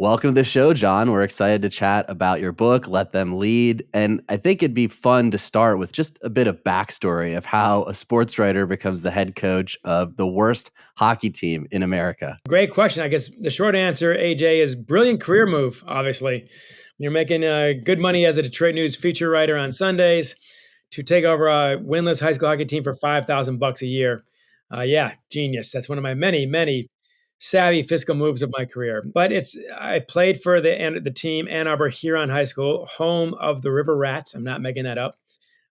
Welcome to the show, John. We're excited to chat about your book, Let Them Lead. And I think it'd be fun to start with just a bit of backstory of how a sports writer becomes the head coach of the worst hockey team in America. Great question. I guess the short answer, AJ, is brilliant career move, obviously. You're making uh, good money as a Detroit News feature writer on Sundays to take over a winless high school hockey team for 5000 bucks a year. Uh, yeah, genius. That's one of my many, many savvy fiscal moves of my career. But it's I played for the the team Ann Arbor Huron High School, home of the River Rats. I'm not making that up.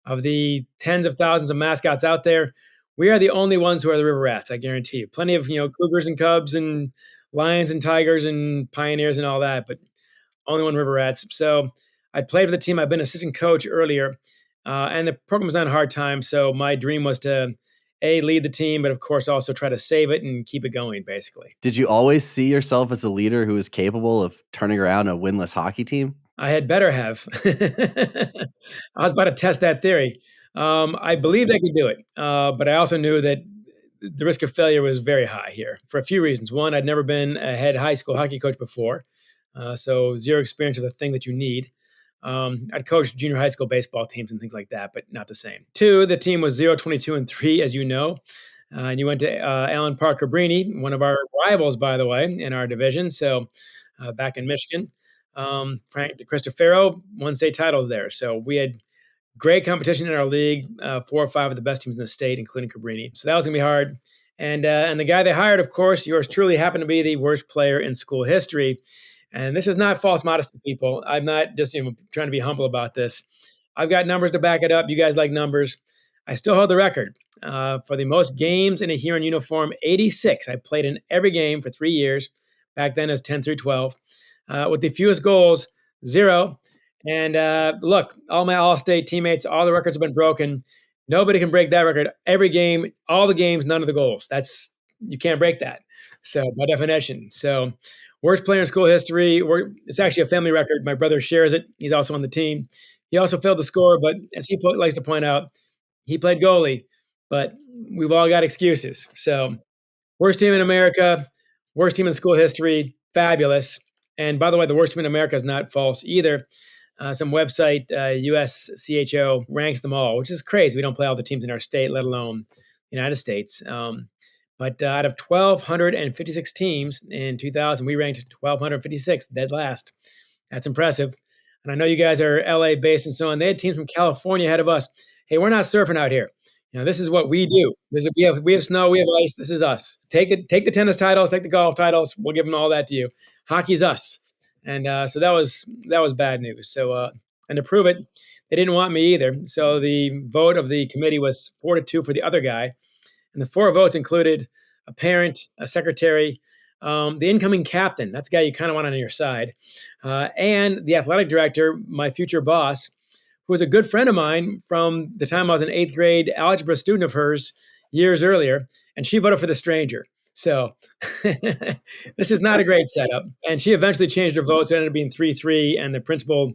Of the tens of thousands of mascots out there, we are the only ones who are the River Rats. I guarantee you. Plenty of you know cougars and cubs and lions and tigers and pioneers and all that, but only one River Rats. So I played for the team. I've been assistant coach earlier, uh, and the program was on hard time. So my dream was to a lead the team, but of course also try to save it and keep it going. Basically, did you always see yourself as a leader who is capable of turning around a winless hockey team? I had better have. I was about to test that theory. Um, I believed I could do it, uh, but I also knew that the risk of failure was very high here for a few reasons. One, I'd never been a head high school hockey coach before, uh, so zero experience with the thing that you need. Um, I'd coached junior high school baseball teams and things like that, but not the same. Two, the team was 0 22 and 3, as you know. Uh, and you went to uh, Allen Park Cabrini, one of our rivals, by the way, in our division. So uh, back in Michigan. Um, Frank Cristofaro won state titles there. So we had great competition in our league, uh, four or five of the best teams in the state, including Cabrini. So that was going to be hard. And, uh, and the guy they hired, of course, yours truly happened to be the worst player in school history. And this is not false modesty, people. I'm not just you know, trying to be humble about this. I've got numbers to back it up. You guys like numbers. I still hold the record uh, for the most games in a Huron uniform 86. I played in every game for three years. Back then, it was 10 through 12. Uh, with the fewest goals, zero. And uh, look, all my All State teammates, all the records have been broken. Nobody can break that record. Every game, all the games, none of the goals. That's you can't break that. So by definition, so worst player in school history. It's actually a family record. My brother shares it. He's also on the team. He also failed to score, but as he likes to point out, he played goalie. But we've all got excuses. So worst team in America, worst team in school history, fabulous. And by the way, the worst team in America is not false either. Uh, some website, uh, USCHO, ranks them all, which is crazy. We don't play all the teams in our state, let alone United States. Um, but uh, out of 1,256 teams in 2000, we ranked 1,256, dead last. That's impressive. And I know you guys are LA based and so on. They had teams from California ahead of us. Hey, we're not surfing out here. You know, this is what we do. Is, we have we have snow, we have ice. This is us. Take the take the tennis titles, take the golf titles. We'll give them all that to you. Hockey's us. And uh, so that was that was bad news. So uh, and to prove it, they didn't want me either. So the vote of the committee was four to two for the other guy. And the four votes included a parent, a secretary, um, the incoming captain, that's the guy you kind of want on your side, uh, and the athletic director, my future boss, who was a good friend of mine from the time I was an eighth grade algebra student of hers years earlier, and she voted for the stranger. So this is not a great setup. And she eventually changed her votes. It ended up being 3 3, and the principal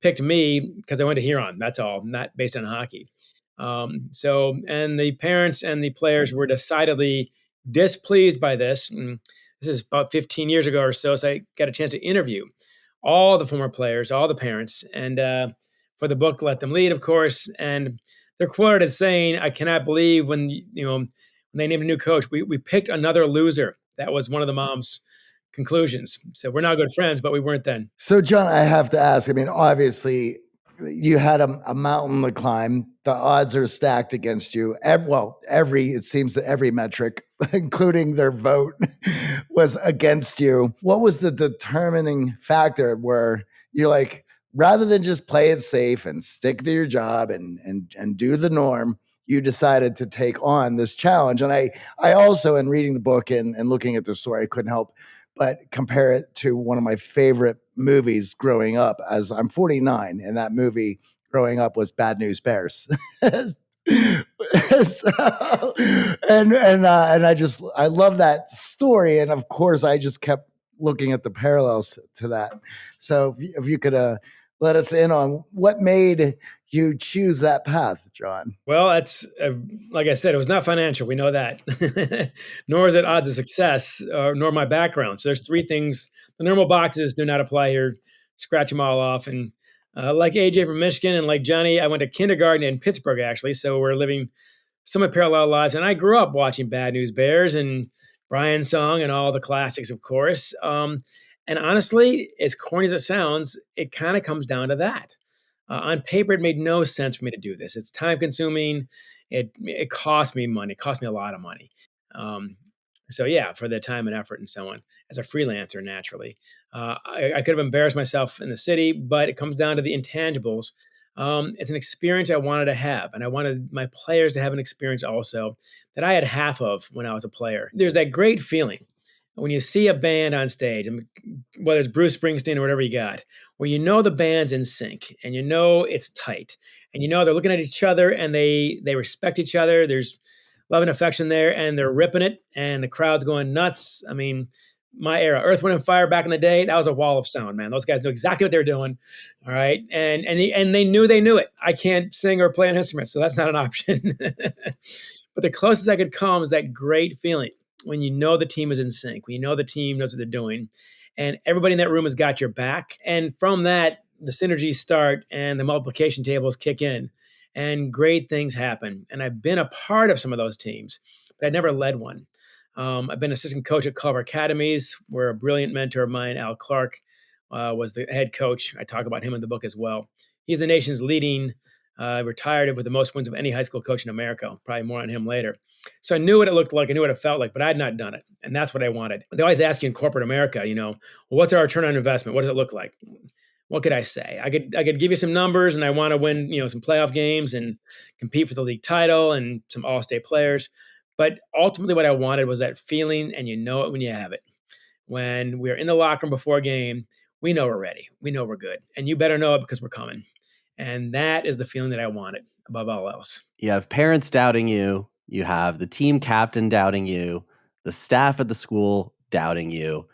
picked me because I went to Huron. That's all, not based on hockey. Um, so, and the parents and the players were decidedly displeased by this. And this is about 15 years ago or so. So I got a chance to interview all the former players, all the parents, and uh, for the book, Let Them Lead, of course. And they're quoted as saying, I cannot believe when, you know, when they named a new coach, we, we picked another loser. That was one of the mom's conclusions. So we're now good friends, but we weren't then. So, John, I have to ask. I mean, obviously, you had a, a, mountain to climb. The odds are stacked against you. Every, well, every it seems that every metric, including their vote, was against you. What was the determining factor where you're like, rather than just play it safe and stick to your job and and and do the norm, you decided to take on this challenge. And I I also, in reading the book and, and looking at the story, I couldn't help but compare it to one of my favorite movies growing up as I'm 49 and that movie growing up was Bad News Bears. so, and and uh, and I just I love that story and of course I just kept looking at the parallels to that. So if you, could uh, let us in on what made you choose that path, John? Well, that's uh, like I said, it was not financial. We know that, nor is it odds of success, uh, nor my background. So there's three things. The normal boxes do not apply here. Scratch them all off. And uh, like AJ from Michigan and like Johnny, I went to kindergarten in Pittsburgh actually. So we're living somewhat parallel lives. And I grew up watching Bad News Bears and Brian's Song and all the classics, of course. Um, and honestly, as corny as it sounds, it kind of comes down to that. Uh, on paper, it made no sense for me to do this. It's time consuming. It it cost me money. It cost me a lot of money. Um, so yeah, for the time and effort and so on. As a freelancer, naturally, uh, I, I, could have embarrassed myself in the city, but it comes down to the intangibles. Um, it's an experience I wanted to have, and I wanted my players to have an experience also that I had half of when I was a player. There's that great feeling when you see a band on stage, whether it's Bruce Springsteen or whatever you got, where you know the band's in sync and you know it's tight and you know they're looking at each other and they they respect each other. There's love and affection there, and they're ripping it, and the crowd's going nuts. I mean, my era, Earth, Wind, and Fire back in the day, that was a wall of sound, man. Those guys knew exactly what they're doing. All right, and and and they knew they knew it. I can't sing or play an instrument, so that's not an option. but the closest I could come is that great feeling when you know the team is in sync, when you know the team knows what they're doing, and everybody in that room has got your back. And from that, the synergies start and the multiplication tables kick in, and great things happen. And I've been a part of some of those teams, but I never led one. Um, I've been assistant coach at Culver Academies, where a brilliant mentor of mine, Al Clark, uh, was the head coach. I talk about him in the book as well. He's the nation's leading uh, retired with the most wins of any high school coach in America. Probably more on him later. So I knew what it looked like. I knew what it felt like, but I had not done it. And that's what I wanted. They always ask you in corporate America, you know, well, what's our return on investment? What does it look like? What could I say? I could I could give you some numbers, and I want to win, you know, some playoff games and compete for the league title and some All State players. But ultimately, what I wanted was that feeling, and you know it when you have it. When we're in the locker room before a game, we know we're ready. We know we're good, and you better know it because we're coming. And that is the feeling that I wanted above all else. You have parents doubting you, you have the team captain doubting you, the staff at the school doubting you.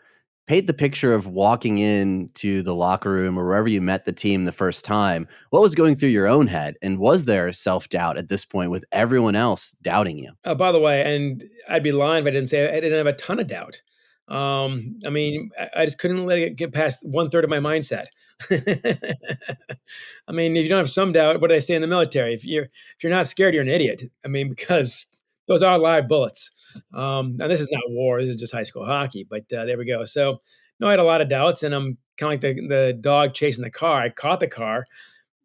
Paint the picture of walking into the locker room or wherever you met the team the first time. What was going through your own head? And was there self doubt at this point with everyone else doubting you? Uh, by the way, and I'd be lying if I didn't say I didn't have a ton of doubt. Um, I mean, I, just couldn't let it get past one third of my mindset. I mean, if you don't have some doubt, what do they say in the military? If you're if you're not scared, you're an idiot. I mean, because those are live bullets. Um, and this is not war; this is just high school hockey. But uh, there we go. So, no, I had a lot of doubts, and I'm kind of like the the dog chasing the car. I caught the car,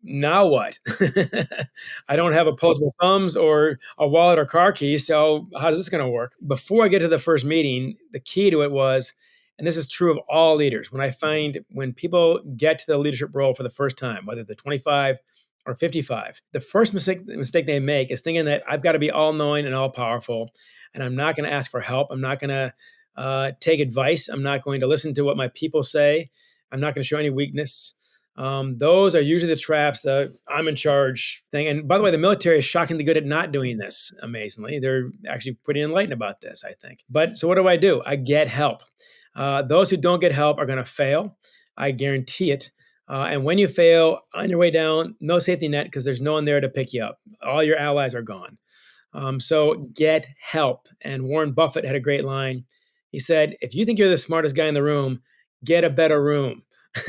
now what? I don't have opposable thumbs or a wallet or car keys. So how is this going to work? Before I get to the first meeting, the key to it was, and this is true of all leaders, when I find when people get to the leadership role for the first time, whether they're 25 or 55, the first mistake, mistake they make is thinking that I've got to be all knowing and all powerful. And I'm not going to ask for help. I'm not going to uh, take advice. I'm not going to listen to what my people say. I'm not going to show any weakness. Um, those are usually the traps, the I'm in charge thing. And by the way, the military is shockingly good at not doing this, amazingly. They're actually pretty enlightened about this, I think. But so what do I do? I get help. Uh, those who don't get help are going to fail. I guarantee it. Uh, and when you fail on your way down, no safety net because there's no one there to pick you up. All your allies are gone. Um, so get help. And Warren Buffett had a great line. He said, If you think you're the smartest guy in the room, get a better room.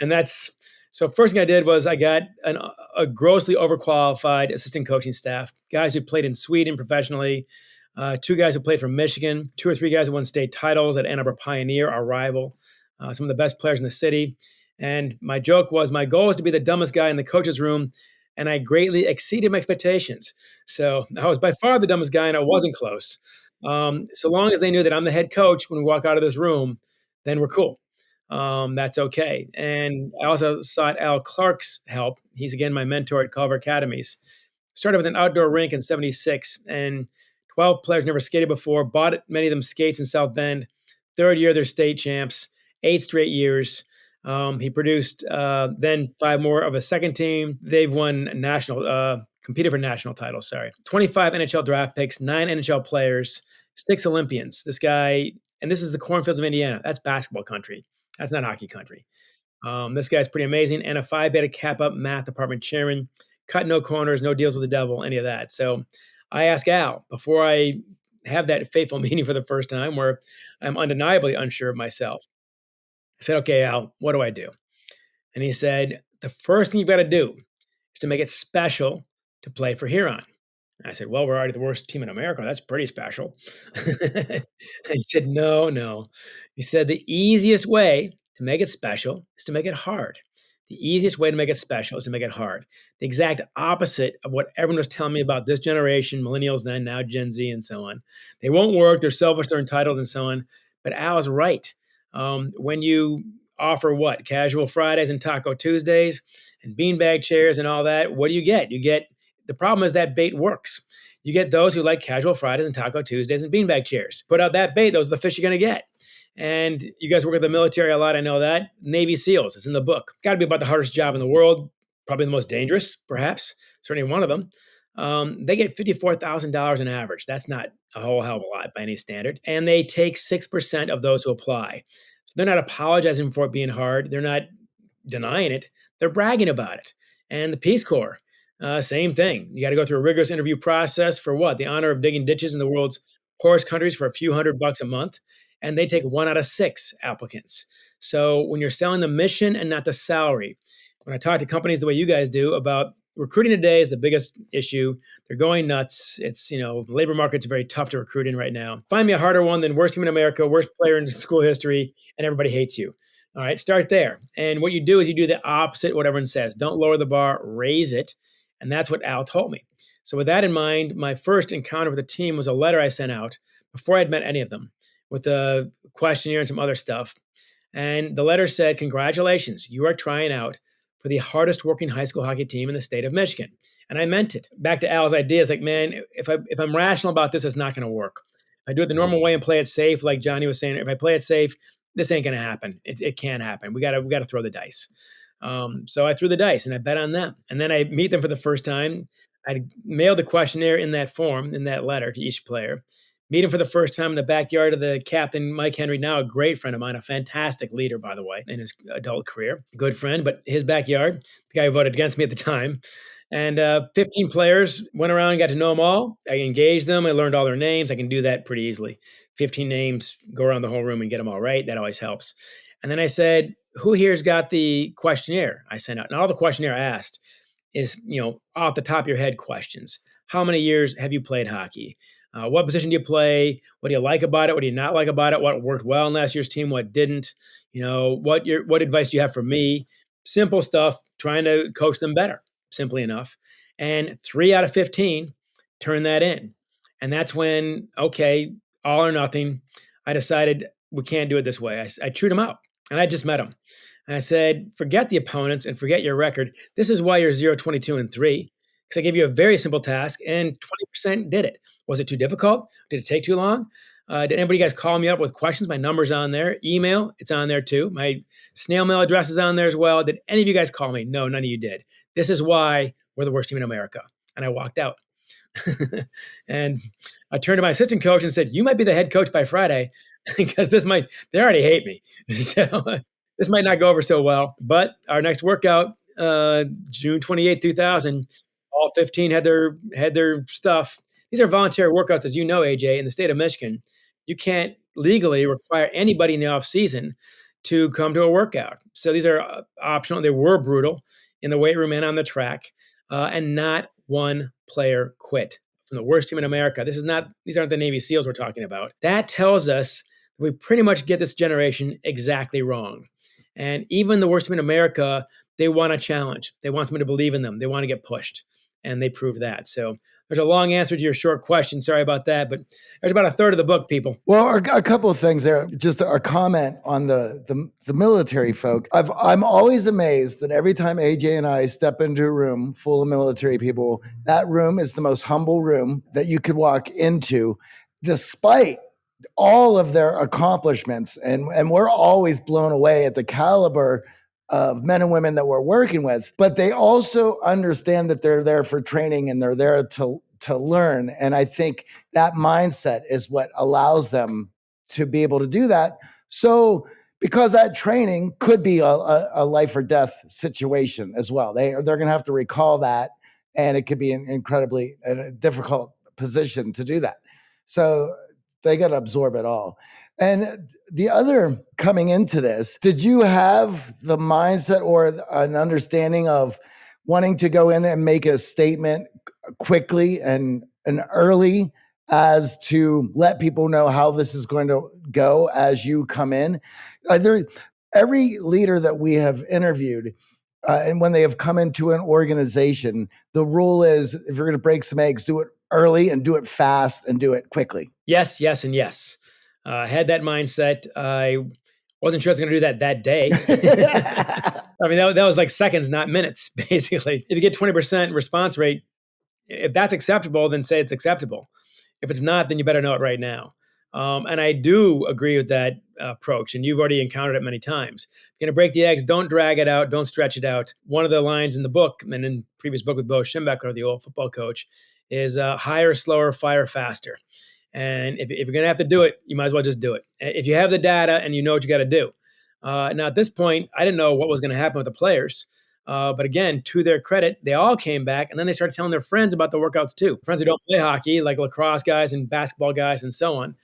and that's so. First thing I did was I got an, a grossly overqualified assistant coaching staff, guys who played in Sweden professionally, uh, two guys who played for Michigan, two or three guys who won state titles at Ann Arbor Pioneer, our rival, uh, some of the best players in the city. And my joke was my goal was to be the dumbest guy in the coach's room, and I greatly exceeded my expectations. So I was by far the dumbest guy, and I wasn't close. Um, so long as they knew that I'm the head coach when we walk out of this room, then we're cool um, that's okay. And I also sought Al Clark's help. He's again my mentor at Culver Academies. Started with an outdoor rink in 76, and 12 players never skated before, bought many of them skates in South Bend. Third year, they're state champs, eight straight years. Um, he produced uh, then five more of a second team. They've won national, uh, competed for national titles, sorry. 25 NHL draft picks, nine NHL players, six Olympians. This guy, and this is the cornfields of Indiana. That's basketball country. That's not hockey country. Um, this guy's pretty amazing. And a Phi Beta Kappa math department chairman. Cut no corners, no deals with the devil, any of that. So I ask Al before I have that fateful meeting for the first time where I'm undeniably unsure of myself. I said, okay, Al, what do I do? And he said, the first thing you've got to do is to make it special to play for Huron. I said, Well, we're already the worst team in America. That's pretty special. he said, No, no. He said, The easiest way to make it special is to make it hard. The easiest way to make it special is to make it hard. The exact opposite of what everyone was telling me about this generation, millennials then, now Gen Z, and so on. They won't work, they're selfish, they're entitled, and so on. But Al is right. Um, when you offer what? Casual Fridays and Taco Tuesdays and beanbag chairs and all that, what do you get? You get the problem is that bait works. You get those who like casual Fridays and Taco Tuesdays and beanbag chairs. Put out that bait, those are the fish you're going to get. And you guys work with the military a lot. I know that. Navy SEALs, it's in the book. Got to be about the hardest job in the world, probably the most dangerous, perhaps, certainly one of them. Um, they get $54,000 on average. That's not a whole hell of a lot by any standard. And they take 6% of those who apply. So they're not apologizing for it being hard. They're not denying it. They're bragging about it. And the Peace Corps, uh, same thing. You got to go through a rigorous interview process for what? The honor of digging ditches in the world's poorest countries for a few hundred bucks a month. And they take one out of six applicants. So when you're selling the mission and not the salary, when I talk to companies the way you guys do about recruiting today is the biggest issue. They're going nuts. It's, you know, labor market's very tough to recruit in right now. Find me a harder one than worst team in America, worst player in school history, and everybody hates you. All right, start there. And what you do is you do the opposite what everyone says. Don't lower the bar, raise it. And that's what Al told me. So, with that in mind, my first encounter with the team was a letter I sent out before I'd met any of them with a questionnaire and some other stuff. And the letter said, Congratulations, you are trying out for the hardest working high school hockey team in the state of Michigan. And I meant it. Back to Al's ideas like, man, if, I, if I'm rational about this, it's not going to work. If I do it the mm. normal way and play it safe, like Johnny was saying, if I play it safe, this ain't going to happen. It, it can't happen. We got to we got to throw the dice. Um, so I threw the dice and I bet on them. And then I meet them for the first time. I mailed the questionnaire in that form, in that letter to each player. Meet him for the first time in the backyard of the captain, Mike Henry, now a great friend of mine, a fantastic leader, by the way, in his adult career. Good friend, but his backyard, the guy who voted against me at the time. And uh, 15 players went around and got to know them all. I engaged them. I learned all their names. I can do that pretty easily. 15 names, go around the whole room and get them all right. That always helps. And then I said, who here's got the questionnaire I sent out? And all the questionnaire I asked is, you know, off the top of your head questions. How many years have you played hockey? Uh, what position do you play? What do you like about it? What do you not like about it? What worked well in last year's team? What didn't? You know, what your what advice do you have for me? Simple stuff, trying to coach them better, simply enough. And three out of 15 turn that in. And that's when, okay, all or nothing. I decided we can't do it this way. I, I chewed them out and I just met him. And I said, forget the opponents and forget your record. This is why you're 0, 22, and 3. Because I gave you a very simple task and 20% did it. Was it too difficult? Did it take too long? Uh, did anybody guys call me up with questions? My number's on there. Email, it's on there too. My snail mail address is on there as well. Did any of you guys call me? No, none of you did. This is why we're the worst team in America. And I walked out. and I turned to my assistant coach and said, "You might be the head coach by Friday, because this might they already hate me. so this might not go over so well." But our next workout, uh, June twenty eighth, two thousand, all fifteen had their had their stuff. These are voluntary workouts, as you know, AJ, in the state of Michigan. You can't legally require anybody in the off season to come to a workout. So these are uh, optional. They were brutal in the weight room and on the track, uh, and not one player quit from the worst team in America. This is not, these aren't the Navy SEALs we're talking about. That tells us we pretty much get this generation exactly wrong. And even the worst in America, they want a challenge. They want someone to believe in them. They want to get pushed and they prove that. So there's a long answer to your short question. Sorry about that, but there's about a third of the book, people. Well, a couple of things there. Just a comment on the the, the military folk. I've, I'm always amazed that every time AJ and I step into a room full of military people, that room is the most humble room that you could walk into, despite all of their accomplishments. And and we're always blown away at the caliber of men and women that we're working with, but they also understand that they're there for training and they're there to to learn. And I think that mindset is what allows them to be able to do that. So because that training could be a, a, a life or death situation as well. They they're going to have to recall that, and it could be an incredibly a difficult position to do that. So they got to absorb it all. And the other coming into this, did you have the mindset or an understanding of wanting to go in and make a statement quickly and and early as to let people know how this is going to go as you come in? There, every leader that we have interviewed, uh, and when they have come into an organization, the rule is if you're going to break some eggs, do it early and do it fast and do it quickly. Yes, yes, and yes. Uh, I had that mindset. I wasn't sure I was going to do that that day. I mean, that, that was like seconds, not minutes, basically. If you get 20% response rate, if that's acceptable, then say it's acceptable. If it's not, then you better know it right now. Um, and I do agree with that approach, and you've already encountered it many times. You're going to break the eggs, don't drag it out, don't stretch it out. One of the lines in the book, and in previous book with Bo Schembechler, the old football coach, is uh, hire, slower, fire faster. And if, if you're going to have to do it, you might as well just do it. If you have the data and you know what you got to do. Uh, now, at this point, I didn't know what was going to happen with the players. Uh, but again, to their credit, they all came back and then they started telling their friends about the workouts too. Friends who don't play hockey, like lacrosse guys and basketball guys and so on.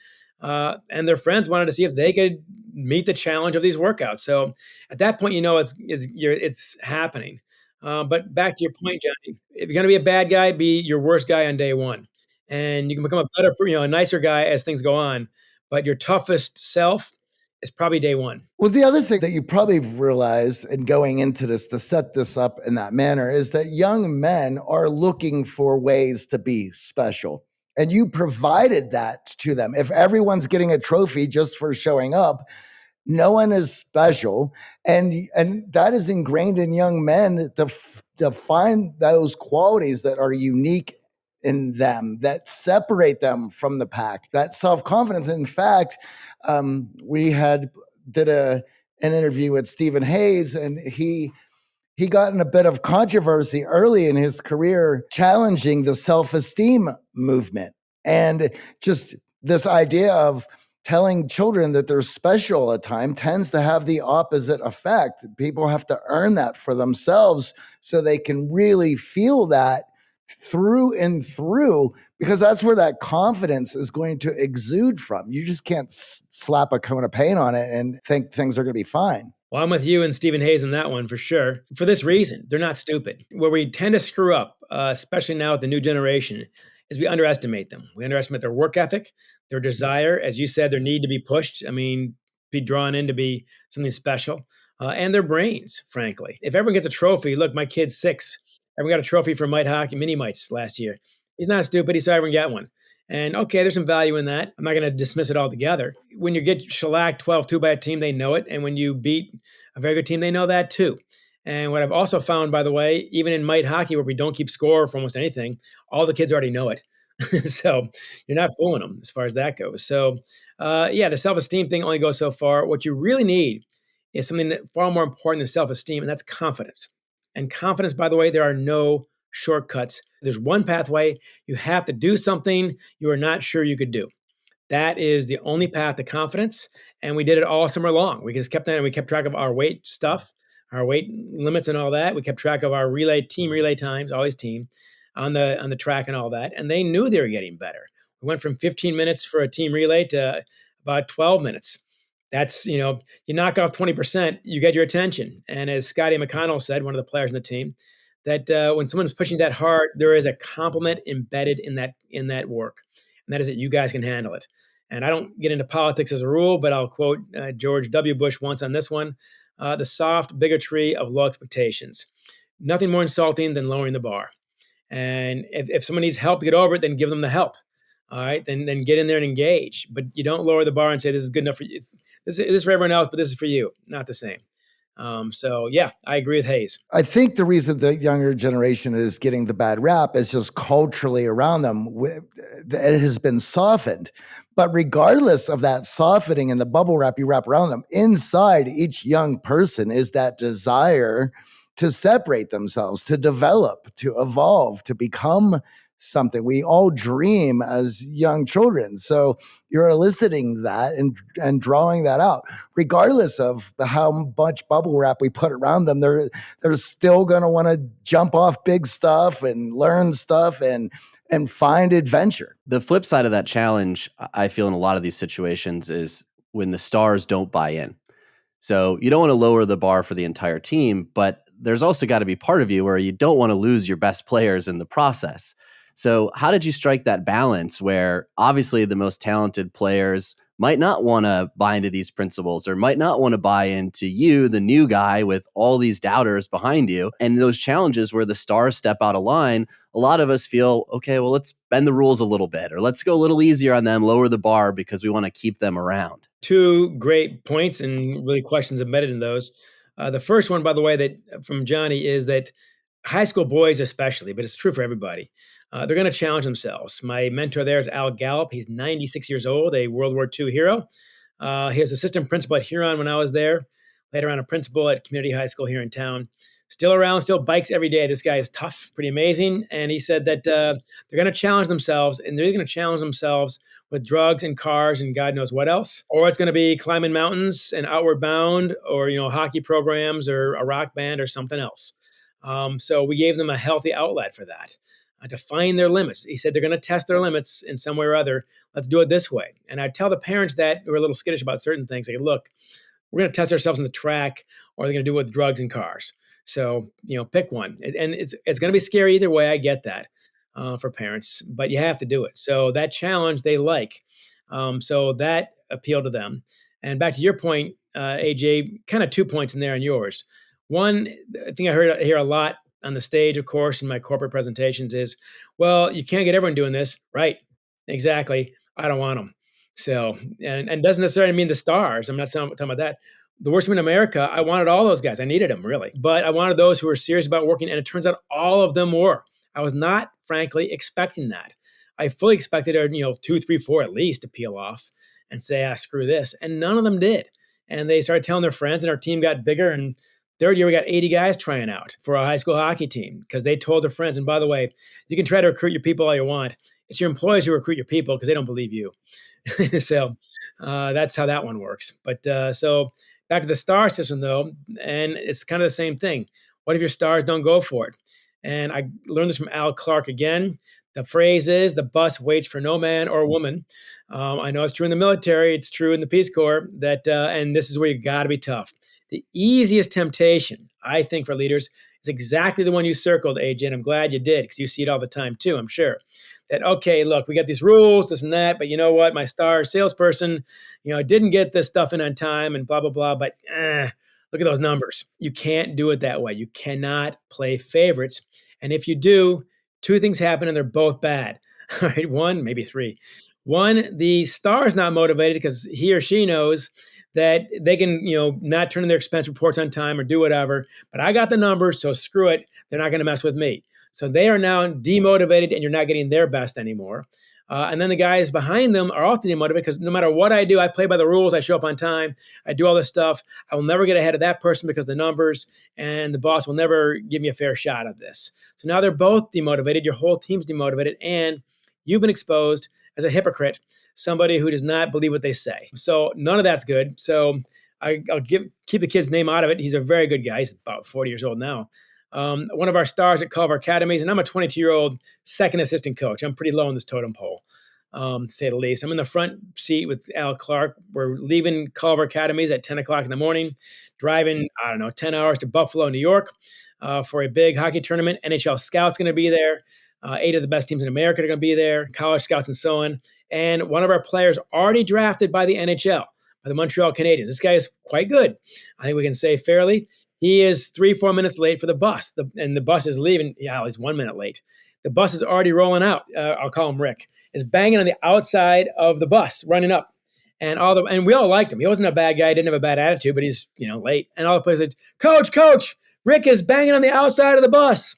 Uh, and their friends wanted to see if they could meet the challenge of these workouts. So at that point, you know it's it's it's happening. Uh, but back to your point, Johnny, if you're going to be a bad guy, be your worst guy on day one, and you can become a better, you know, a nicer guy as things go on. But your toughest self is probably day one. Well, the other thing that you probably realized in going into this to set this up in that manner is that young men are looking for ways to be special. And you provided that to them. If everyone's getting a trophy just for showing up, no one is special. And, and that is ingrained in young men to, to find those qualities that are unique in them that separate them from the pack that self-confidence in fact um, we had did a an interview with Stephen Hayes, and he he got in a bit of controversy early in his career, challenging the self esteem movement and just this idea of telling children that they're special at time tends to have the opposite effect. People have to earn that for themselves so they can really feel that through and through because that's where that confidence is going to exude from. You just can't slap a cone of paint on it and think things are going to be fine. Well, I'm with you and Stephen Hayes on that one for sure. For this reason, they're not stupid. Where we tend to screw up, uh, especially now with the new generation, is we underestimate them. We underestimate their work ethic, their desire, as you said, their need to be pushed. I mean, be drawn in to be something special, uh, and their brains, frankly. If everyone gets a trophy, look, my kid's six Everyone got a trophy for Mite Hockey, Mini Mites last year. He's not stupid. He saw everyone get one. And okay, there's some value in that. I'm not going to dismiss it altogether. When you get shellacked 12 2 by a team, they know it. And when you beat a very good team, they know that too. And what I've also found, by the way, even in Mite Hockey, where we don't keep score for almost anything, all the kids already know it. so you're not fooling them as far as that goes. So, uh, yeah, the self esteem thing only goes so far. What you really need is something that far more important than self esteem, and that's confidence. And confidence, by the way, there are no shortcuts. There's one pathway. You have to do something you are not sure you could do. That is the only path to confidence. And we did it all summer long. We just kept that and we kept track of our weight stuff, our weight limits and all that. We kept track of our relay team relay times, always team, on the on the track and all that. And they knew they were getting better. We went from 15 minutes for a team relay to about 12 minutes. That's you know you knock off 20% you get your attention. And as scotty mcconnell said one of the players in the team that uh, when someone's pushing that hard there is a compliment embedded in that in that work. And that is that you guys can handle it. And i don't get into politics as a rule but i'll quote uh, george w. Bush once on this one uh, the soft bigotry of low expectations. Nothing more insulting than lowering the bar and if, if someone needs help to get over it then give them the help all right, then then get in there and engage. But you don't lower the bar and say this is good enough for you. It's, this, this is for everyone else, but this is for you. Not the same. Um, so yeah, I agree with Hayes. I think the reason the younger generation is getting the bad rap is just culturally around them. It has been softened. But regardless of that softening and the bubble wrap you wrap around them, inside each young person is that desire to separate themselves, to develop, to evolve, to become something. We all dream as young children. So you're eliciting that and and drawing that out, regardless of how much bubble wrap we put around them. They're they're still gonna want to jump off big stuff and learn stuff and and find adventure. The flip side of that challenge, I feel in a lot of these situations, is when the stars don't buy in. So you don't want to lower the bar for the entire team, but there's also got to be part of you where you don't want to lose your best players in the process. So, how did you strike that balance where obviously the most talented players might not want to buy into these principles or might not want to buy into you, the new guy with all these doubters behind you? And those challenges where the stars step out of line, a lot of us feel, okay, well, let's bend the rules a little bit or let's go a little easier on them, lower the bar because we want to keep them around. Two great points and really questions embedded in those. Uh, the first one, by the way, that from Johnny is that high school boys, especially, but it's true for everybody, uh, they're going to challenge themselves. My mentor there is Al Gallup. He's 96 years old, a World War II hero. Uh, he was assistant principal at Huron when I was there, later on a principal at community high school here in town. Still around, still bikes every day. This guy is tough, pretty amazing. And he said that uh, they're going to challenge themselves, and they're going to challenge themselves with drugs and cars and God knows what else. Or it's going to be climbing mountains and outward bound, or you know, hockey programs, or a rock band, or something else. Um, so we gave them a healthy outlet for that uh, to find their limits. He said they're going to test their limits in some way or other. Let's do it this way. And I tell the parents that who are a little skittish about certain things, like, look, we're going to test ourselves on the track, or they're going to do it with drugs and cars. So you know, pick one, and it's it's going to be scary either way. I get that uh, for parents, but you have to do it. So that challenge they like, um, so that appealed to them. And back to your point, uh, AJ, kind of two points in there on yours. One thing I heard I hear a lot on the stage, of course, in my corporate presentations is, well, you can't get everyone doing this, right? Exactly. I don't want them. So, and, and doesn't necessarily mean the stars. I'm not talking about that the worst in America, I wanted all those guys. I needed them really, but I wanted those who were serious about working, and it turns out all of them were. I was not, frankly, expecting that. I fully expected, you know, two, three, four at least to peel off and say, "Ah, screw this," and none of them did. And they started telling their friends, and our team got bigger. And third year, we got 80 guys trying out for a high school hockey team because they told their friends. And by the way, you can try to recruit your people all you want. It's your employees who recruit your people because they don't believe you. so uh, that's how that one works. But uh, so Back to the star system, though, and it's kind of the same thing. What if your stars don't go for it? And I learned this from Al Clark again. The phrase is the bus waits for no man or woman. Um, I know it's true in the military, it's true in the Peace Corps, that, uh, and this is where you got to be tough. The easiest temptation, I think, for leaders is exactly the one you circled, AJ, and I'm glad you did because you see it all the time too, I'm sure that okay, look, we got these rules, this and that, but you know what? My star salesperson, you know, I didn't get this stuff in on time and blah blah blah. But eh, look at those numbers. You can't do it that way. You cannot play favorites. And if you do, two things happen and they're both bad. All right, one, maybe three. One, the star is not motivated because he or she knows that they can, you know, not turn in their expense reports on time or do whatever. But I got the numbers, so screw it. They're not going to mess with me. So they are now demotivated and you're not getting their best anymore. Uh, and then the guys behind them are often demotivated because no matter what I do, I play by the rules. I show up on time. I do all this stuff. I will never get ahead of that person because the numbers and the boss will never give me a fair shot of this. So now they're both demotivated. Your whole team's demotivated, and you've been exposed as a hypocrite, somebody who does not believe what they say. So none of that's good. So I, will give keep the kid's name out of it. He's a very good guy. He's about 40 years old now um, one of our stars at Culver Academies, and I'm a 22 year old second assistant coach. I'm pretty low on this totem pole, um, say the least. I'm in the front seat with Al Clark. We're leaving Culver Academies at 10 o'clock in the morning, driving, I don't know, 10 hours to Buffalo, New York uh, for a big hockey tournament. NHL Scouts going to be there. Uh, eight of the best teams in America are going to be there, college scouts and so on. And one of our players already drafted by the NHL, by the Montreal Canadiens. This guy is quite good. I think we can say fairly. He is three, four minutes late for the bus, the, and the bus is leaving. Yeah, he's one minute late. The bus is already rolling out. Uh, I'll call him Rick. Is banging on the outside of the bus, running up, and all the and we all liked him. He wasn't a bad guy. Didn't have a bad attitude, but he's you know late. And all the players said, "Coach, coach, Rick is banging on the outside of the bus."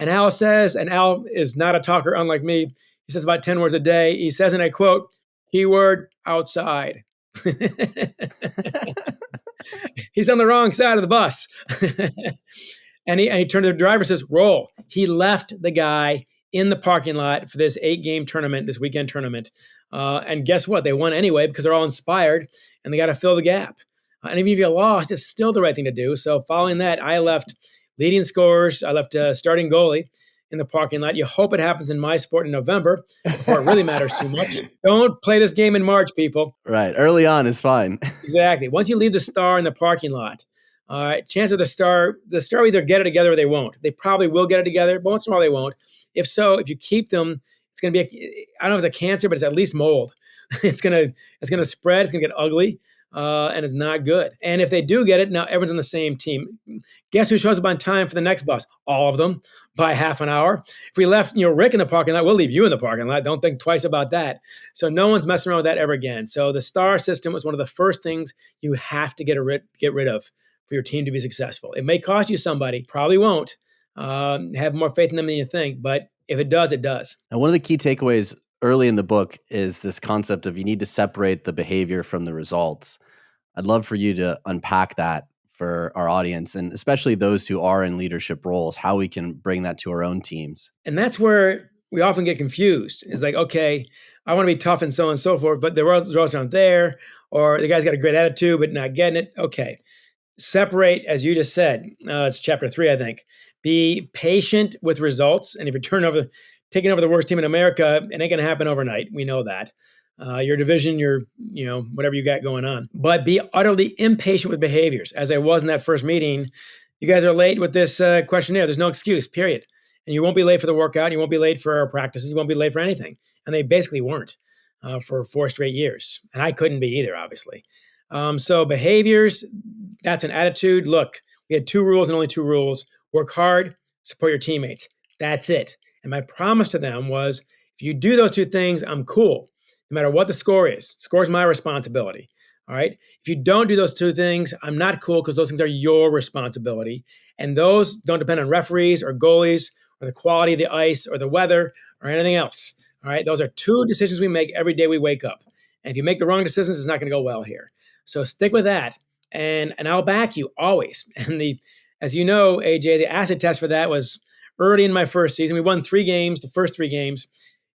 And Al says, and Al is not a talker, unlike me. He says about ten words a day. He says, and I quote, "Keyword outside." he's on the wrong side of the bus. and, he, and he turned to the driver says, roll. He left the guy in the parking lot for this eight game tournament, this weekend tournament. Uh, and guess what? They won anyway because they're all inspired and they got to fill the gap. Uh, and even if you lost, it's still the right thing to do. So following that, I left leading scorers, I left uh, starting goalie in the parking lot. You hope it happens in my sport in November before it really matters too much. Don't play this game in March, people. Right. Early on is fine. exactly. Once you leave the star in the parking lot, all right, chance of the star, the star either get it together or they won't. They probably will get it together, but once in a while they won't. If so, if you keep them, it's going to be, a, I don't know if it's a cancer, but it's at least mold. it's going to, it's going to spread. It's going to get ugly uh, and it's not good. And if they do get it, now everyone's on the same team. Guess who shows up on time for the next bus? All of them by half an hour. If we left, you know, Rick in the parking lot, we'll leave you in the parking lot. Don't think twice about that. So no one's messing around with that ever again. So the star system was one of the first things you have to get rid get rid of for your team to be successful. It may cost you somebody, probably won't. Um, have more faith in them than you think, but if it does, it does. And one of the key takeaways early in the book is this concept of you need to separate the behavior from the results. I'd love for you to unpack that for our audience and especially those who are in leadership roles, how we can bring that to our own teams. And that's where we often get confused. It's like, okay, I want to be tough and so on and so forth, but the results aren't there, or the guy's got a great attitude but not getting it. Okay, separate, as you just said. Uh, it's chapter three, I think. Be patient with results, and if you turn over taking over the worst team in America, it ain't going to happen overnight. We know that. Uh, your division, your, you know, whatever you got going on. But be utterly impatient with behaviors. As I was in that first meeting, you guys are late with this uh, questionnaire. There's no excuse, period. And you won't be late for the workout. You won't be late for our practices. You won't be late for anything. And they basically weren't uh, for four straight years. And I couldn't be either, obviously. Um, so behaviors, that's an attitude. Look, we had two rules and only two rules work hard, support your teammates. That's it. And my promise to them was if you do those two things, I'm cool, no matter what the score is. Score is my responsibility. All right. If you don't do those two things, I'm not cool because those things are your responsibility. And those don't depend on referees or goalies or the quality of the ice or the weather or anything else. All right. Those are two decisions we make every day we wake up. And if you make the wrong decisions, it's not going to go well here. So stick with that. And and I'll back you always. And the as you know, AJ, the acid test for that was early in my first season. We won three games, the first three games.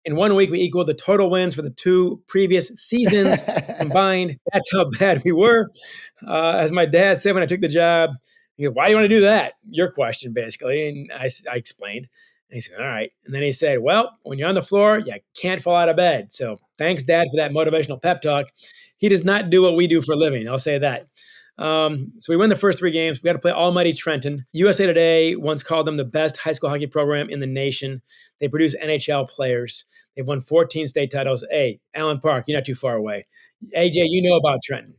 In one week, we equaled the total wins for the two previous seasons combined. That's how bad we were. Uh, as my dad said when I took the job, he goes, Why do you want to do that? Your question, basically. And I, I explained. And he said, All right. And then he said, Well, when you're on the floor, you can't fall out of bed. So thanks, Dad, for that motivational pep talk. He does not do what we do for a living. I'll say that. Um, so we win the first three games. We got to play Almighty Trenton. USA Today once called them the best high school hockey program in the nation. They produce NHL players. They've won 14 state titles. Hey, Allen Park, you're not too far away. AJ, you know about Trenton.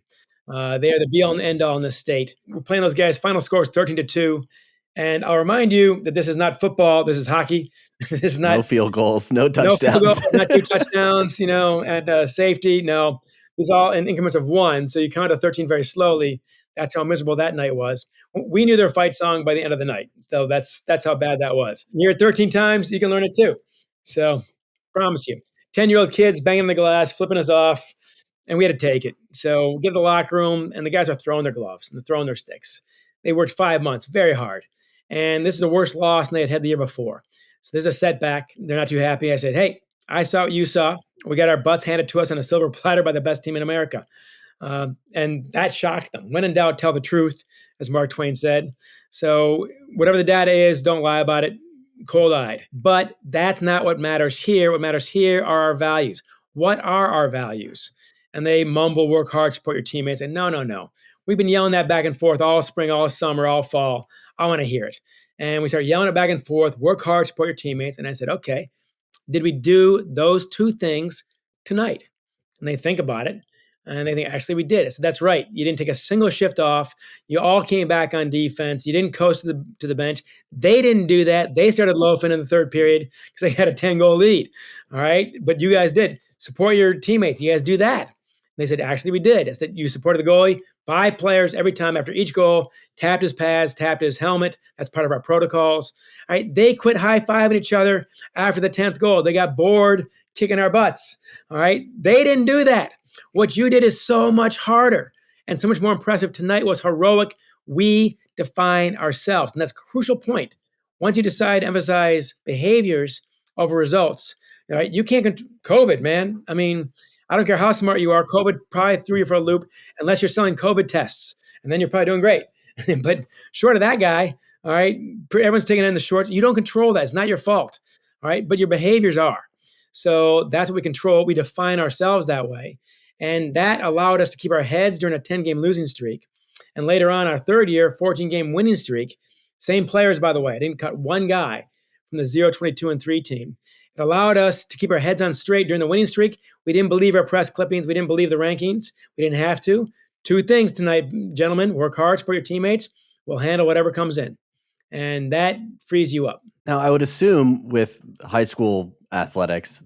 Uh, they are the be all and end all in the state. We're playing those guys. Final score is 13 to 2. And I'll remind you that this is not football. This is hockey. this is not no field goals, no touchdowns, no goals, not two touchdowns, you know, and uh, safety. No, was all in increments of one. So you count to 13 very slowly. That's how miserable that night was. We knew their fight song by the end of the night. So that's that's how bad that was. You hear it 13 times, you can learn it too. So promise you. 10 year old kids banging the glass, flipping us off, and we had to take it. So we get to the locker room, and the guys are throwing their gloves and they're throwing their sticks. They worked five months, very hard. And this is a worse loss than they had had the year before. So there's a setback. They're not too happy. I said, Hey, I saw what you saw. We got our butts handed to us on a silver platter by the best team in America. Uh, and that shocked them. When in doubt, tell the truth, as Mark Twain said. So, whatever the data is, don't lie about it, cold eyed. But that's not what matters here. What matters here are our values. What are our values? And they mumble, work hard, support your teammates. And no, no, no. We've been yelling that back and forth all spring, all summer, all fall. I want to hear it. And we start yelling it back and forth, work hard, support your teammates. And I said, okay, did we do those two things tonight? And they think about it and they think, actually, we did. It. So that's right. You didn't take a single shift off. You all came back on defense. You didn't coast to the, to the bench. They didn't do that. They started loafing in the third period because they had a 10 goal lead. All right. But you guys did. Support your teammates. You guys do that. And they said, actually, we did. I said, you supported the goalie. Five players every time after each goal, tapped his pads, tapped his helmet. That's part of our protocols. All right. They quit high fiving each other after the 10th goal. They got bored kicking our butts. All right. They didn't do that. What you did is so much harder and so much more impressive. Tonight was heroic. We define ourselves. And that's a crucial point. Once you decide to emphasize behaviors, over results. Right? You can't COVID, man. I mean, I don't care how smart you are. COVID probably threw you for a loop unless you're selling COVID tests, and then you're probably doing great. but short of that guy, all right, everyone's taking in the short. You don't control that. It's not your fault. All right, but your behaviors are. So that's what we control. We define ourselves that way. And that allowed us to keep our heads during a 10 game losing streak. And later on, our third year, 14 game winning streak. Same players, by the way. I didn't cut one guy from the 0, 22, and 3 team. It allowed us to keep our heads on straight during the winning streak. We didn't believe our press clippings. We didn't believe the rankings. We didn't have to. Two things tonight, gentlemen work hard, support your teammates. We'll handle whatever comes in. And that frees you up. Now, I would assume with high school athletics,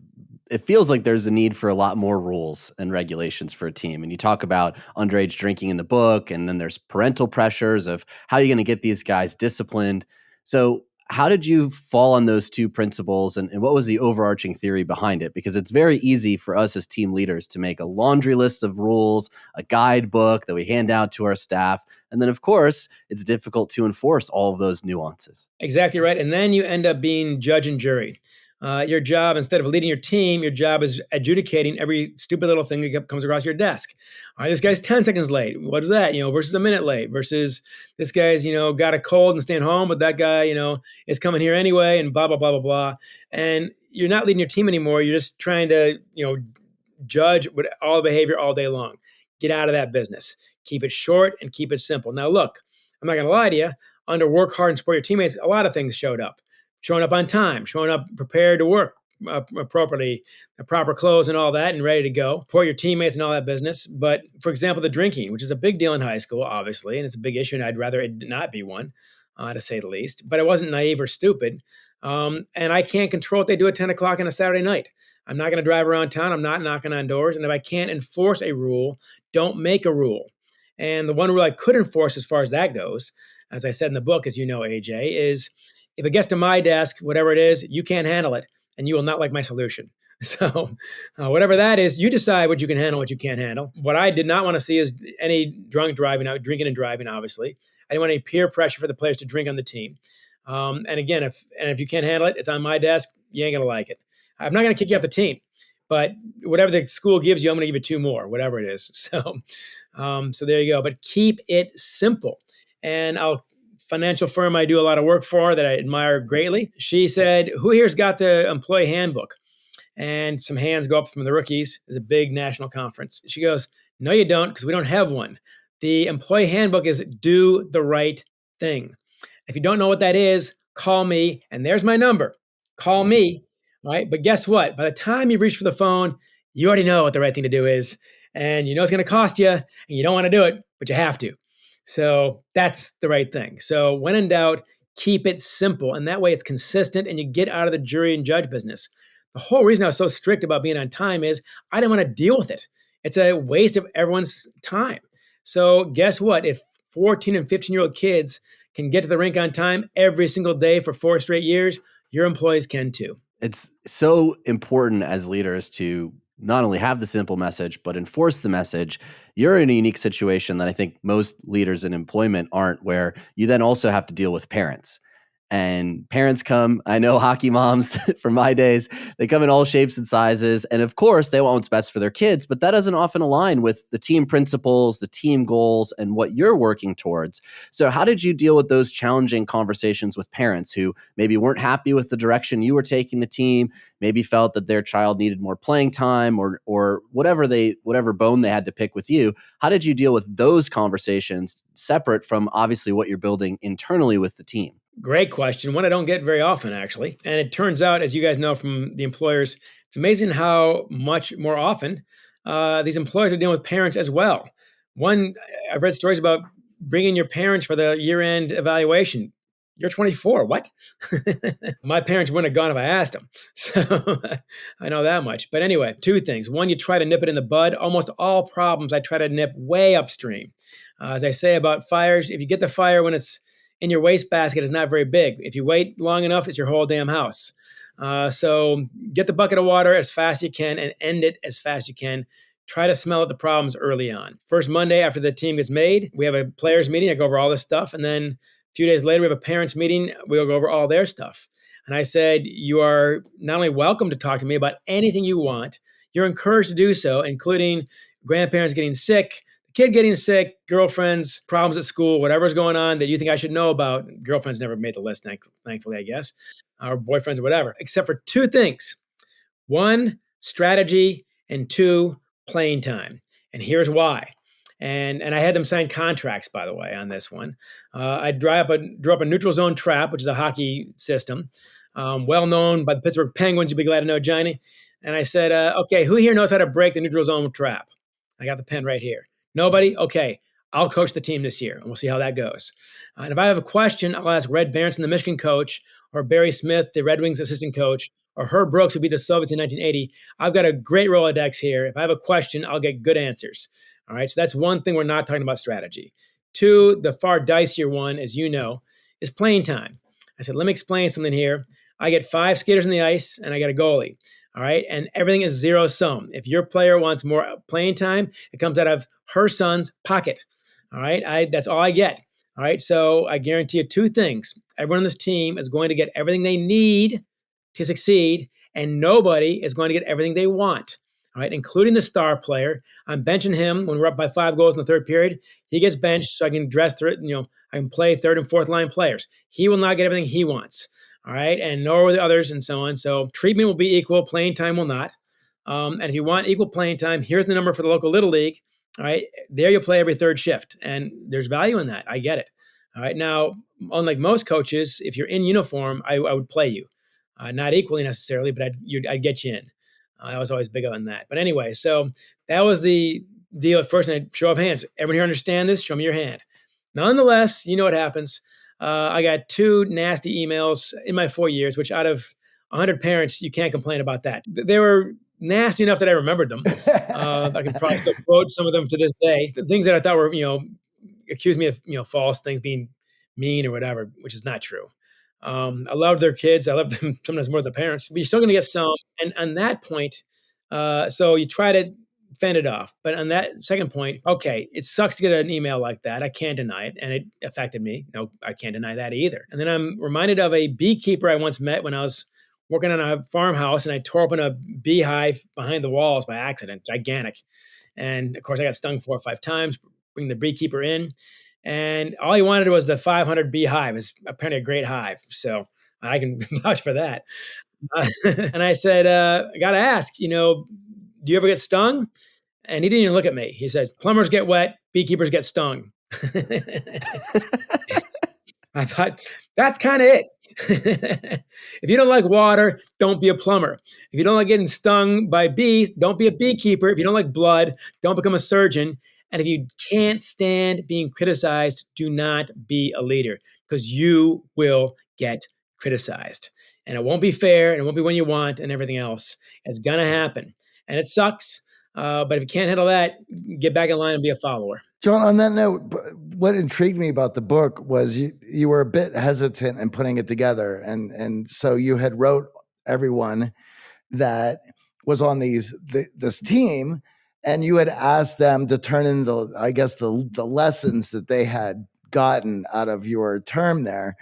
it feels like there's a need for a lot more rules and regulations for a team. And you talk about underage drinking in the book, and then there's parental pressures of how are you're going to get these guys disciplined. So, how did you fall on those two principles and, and, what was the overarching theory behind it? Because it's very easy for us as team leaders to make a laundry list of rules a guidebook that we hand out to our staff and then of course it's difficult to enforce all of those nuances. Exactly right and then you end up being judge and jury uh, your job, instead of leading your team, your job is adjudicating every stupid little thing that comes across your desk. All right, this guy's 10 seconds late. What is that? You know, versus a minute late versus this guy's, you know, got a cold and staying home, but that guy, you know, is coming here anyway and blah, blah, blah, blah, blah. And you're not leading your team anymore. You're just trying to, you know, judge with all behavior all day long. Get out of that business. Keep it short and keep it simple. Now, look, I'm not going to lie to you. Under work hard and support your teammates, a lot of things showed up showing up on time, showing up prepared to work uh, appropriately, the proper clothes and all that, and ready to go. Support your teammates and all that business. But for example, the drinking, which is a big deal in high school, obviously, and it's a big issue, and I'd rather it not be one, uh, to say the least. But it wasn't naive or stupid. Um, and I can't control what they do at 10 o'clock on a Saturday night. I'm not going to drive around town. I'm not knocking on doors. And if I can't enforce a rule, don't make a rule. And the one rule I could enforce, as far as that goes, as I said in the book, as you know, AJ, is if it gets to my desk, whatever it is, you can't handle it and you will not like my solution. So, uh, whatever that is, you decide what you can handle, what you can't handle. What I did not want to see is any drunk driving, out drinking and driving. Obviously, I didn't want any peer pressure for the players to drink on the team. Um, and again, if and if you can't handle it, it's on my desk. You ain't gonna like it. I'm not gonna kick you off the team, but whatever the school gives you, I'm gonna give you two more, whatever it is. So, um, so there you go. But keep it simple. And I'll financial firm I do a lot of work for that I admire greatly. She said, Who here's got the employee handbook? And some hands go up from the rookies. It's a big national conference. She goes, No, you don't, because we don't have one. The employee handbook is do the right thing. If you don't know what that is, call me, and there's my number. Call me, right? But guess what? By the time you reach for the phone, you already know what the right thing to do is, and you know it's going to cost you, and you don't want to do it, but you have to. So that's the right thing. So when in doubt, keep it simple. And that way it's consistent and you get out of the jury and judge business. The whole reason I was so strict about being on time is I didn't want to deal with it. It's a waste of everyone's time. So guess what? If 14 and 15 year old kids can get to the rink on time every single day for four straight years, your employees can too. It's so important as leaders to not only have the simple message, but enforce the message, you're in a unique situation that I think most leaders in employment aren't, where you then also have to deal with parents and parents come. I know hockey moms from my days, they come in all shapes and sizes. And of course, they want what's best for their kids, but that doesn't often align with the team principles, the team goals, and what you're working towards. So, how did you deal with those challenging conversations with parents who maybe weren't happy with the direction you were taking the team, maybe felt that their child needed more playing time or or whatever they whatever bone they had to pick with you? How did you deal with those conversations separate from obviously what you're building internally with the team? Great question. One I don't get very often, actually. And it turns out, as you guys know from the employers, it's amazing how much more often uh, these employers are dealing with parents as well. One, I've read stories about bringing your parents for the year end evaluation. You're 24. What? My parents wouldn't have gone if I asked them. So I know that much. But anyway, two things. One, you try to nip it in the bud. Almost all problems I try to nip way upstream. Uh, as I say about fires, if you get the fire when it's in your wastebasket is not very big. If you wait long enough, it's your whole damn house. Uh, so get the bucket of water as fast as you can and end it as fast as you can. Try to smell out the problems early on. First Monday after the team gets made, we have a players meeting. I go over all this stuff, and then a few days later we have a parents meeting. We'll go over all their stuff. And I said, You are not only welcome to talk to me about anything you want, you're encouraged to do so, including grandparents getting sick, kid getting sick, girlfriends, problems at school, whatever's going on that you think I should know about. Girlfriends never made the list, thankfully, I guess, or boyfriends or whatever, except for two things one, strategy, and two, playing time. And here's why. And, and I had them sign contracts, by the way, on this one. Uh, I drew up, a, drew up a neutral zone trap, which is a hockey system, um, well known by the Pittsburgh Penguins. You'd be glad to know, Johnny. And I said, uh, okay, who here knows how to break the neutral zone trap? I got the pen right here. Nobody? Okay, I'll coach the team this year, and we'll see how that goes. Uh, and if I have a question, I'll ask Red Berenson, the Michigan coach, or Barry Smith, the Red Wings assistant coach, or Herb Brooks, who beat the Soviets in 1980. I've got a great Rolodex here. If I have a question, I'll get good answers. All right, so that's one thing we're not talking about strategy. Two, the far dicier one, as you know, is playing time. I said, let me explain something here. I get five skaters on the ice, and I get a goalie. All right. And everything is zero sum. If your player wants more playing time, it comes out of her son's pocket. All right. I, that's all I get. All right. So I guarantee you two things. Everyone on this team is going to get everything they need to succeed, and nobody is going to get everything they want. All right, including the star player. I'm benching him when we're up by five goals in the third period. He gets benched so I can dress through it. You know, I can play third and fourth line players. He will not get everything he wants all right, and nor will the others, and so on. So treatment will be equal, playing time will not. Um, and if you want equal playing time, here's the number for the local little league. All right, there you'll play every third shift, and there's value in that. I get it. All right, now unlike most coaches, if you're in uniform, I, I would play you, uh, not equally necessarily, but I'd, I'd get you in. Uh, I was always big on that. But anyway, so that was the deal at first. And show of hands. Everyone here understand this? Show me your hand. Nonetheless, you know what happens. Uh, I got two nasty emails in my four years, which out of 100 parents, you can't complain about that. They were nasty enough that I remembered them. Uh, I can probably still quote some of them to this day. The things that I thought were, you know, accused me of, you know, false things, being mean or whatever, which is not true. Um, I love their kids. I love them sometimes more than the parents, but you're still going to get some. And on that point, uh, so you try to fend it off. But on that second point, okay, it sucks to get an email like that. I can't deny it. And it affected me. No, I can't deny that either. And then I'm reminded of a beekeeper I once met when I was working on a farmhouse and I tore open a beehive behind the walls by accident, gigantic. And of course, I got stung four or five times, bring the beekeeper in. And all he wanted was the 500 beehive. It's apparently a great hive. So I can vouch for that. Uh, and I said, uh, I got to ask, you know, do you ever get stung? And he didn't even look at me. He said, Plumbers get wet, beekeepers get stung. I thought, that's kind of it. if you don't like water, don't be a plumber. If you don't like getting stung by bees, don't be a beekeeper. If you don't like blood, don't become a surgeon. And if you can't stand being criticized, do not be a leader because you will get criticized. And it won't be fair and it won't be when you want and everything else. It's going to happen. And it sucks. Uh, but if you can't handle that, get back in line and be a follower. John, on that note, what intrigued me about the book was you you were a bit hesitant in putting it together, and and so you had wrote everyone that was on these the, this team, and you had asked them to turn in the I guess the the lessons that they had gotten out of your term there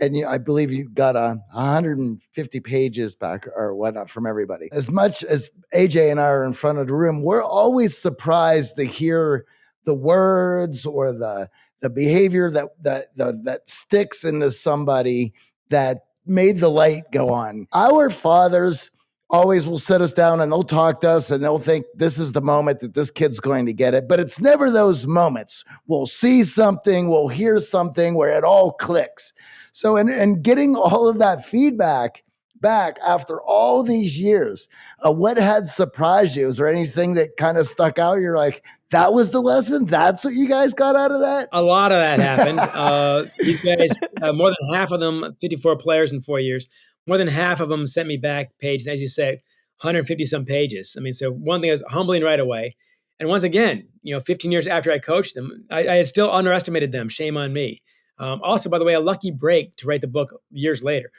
and you, I believe you got a 150 pages back or whatnot from everybody. As much as AJ and I are in front of the room, we're always surprised to hear the words or the the behavior that that that, that sticks into somebody that made the light go on. Our fathers always will sit us down and they'll talk to us and they'll think this is the moment that this kid's going to get it. But it's never those moments. We'll see something, we'll hear something where it all clicks. So, and, and getting all of that feedback back after all these years, uh, what had surprised you? Is there anything that kind of stuck out? You're like, that was the lesson. That's what you guys got out of that. A lot of that happened. uh, these guys, uh, more than half of them, 54 players in four years, more than half of them sent me back pages. As you said, 150 some pages. I mean, so one thing is humbling right away. And once again, you know, 15 years after I coached them, I, I had still underestimated them. Shame on me. Um, also, by the way, a lucky break to write the book years later,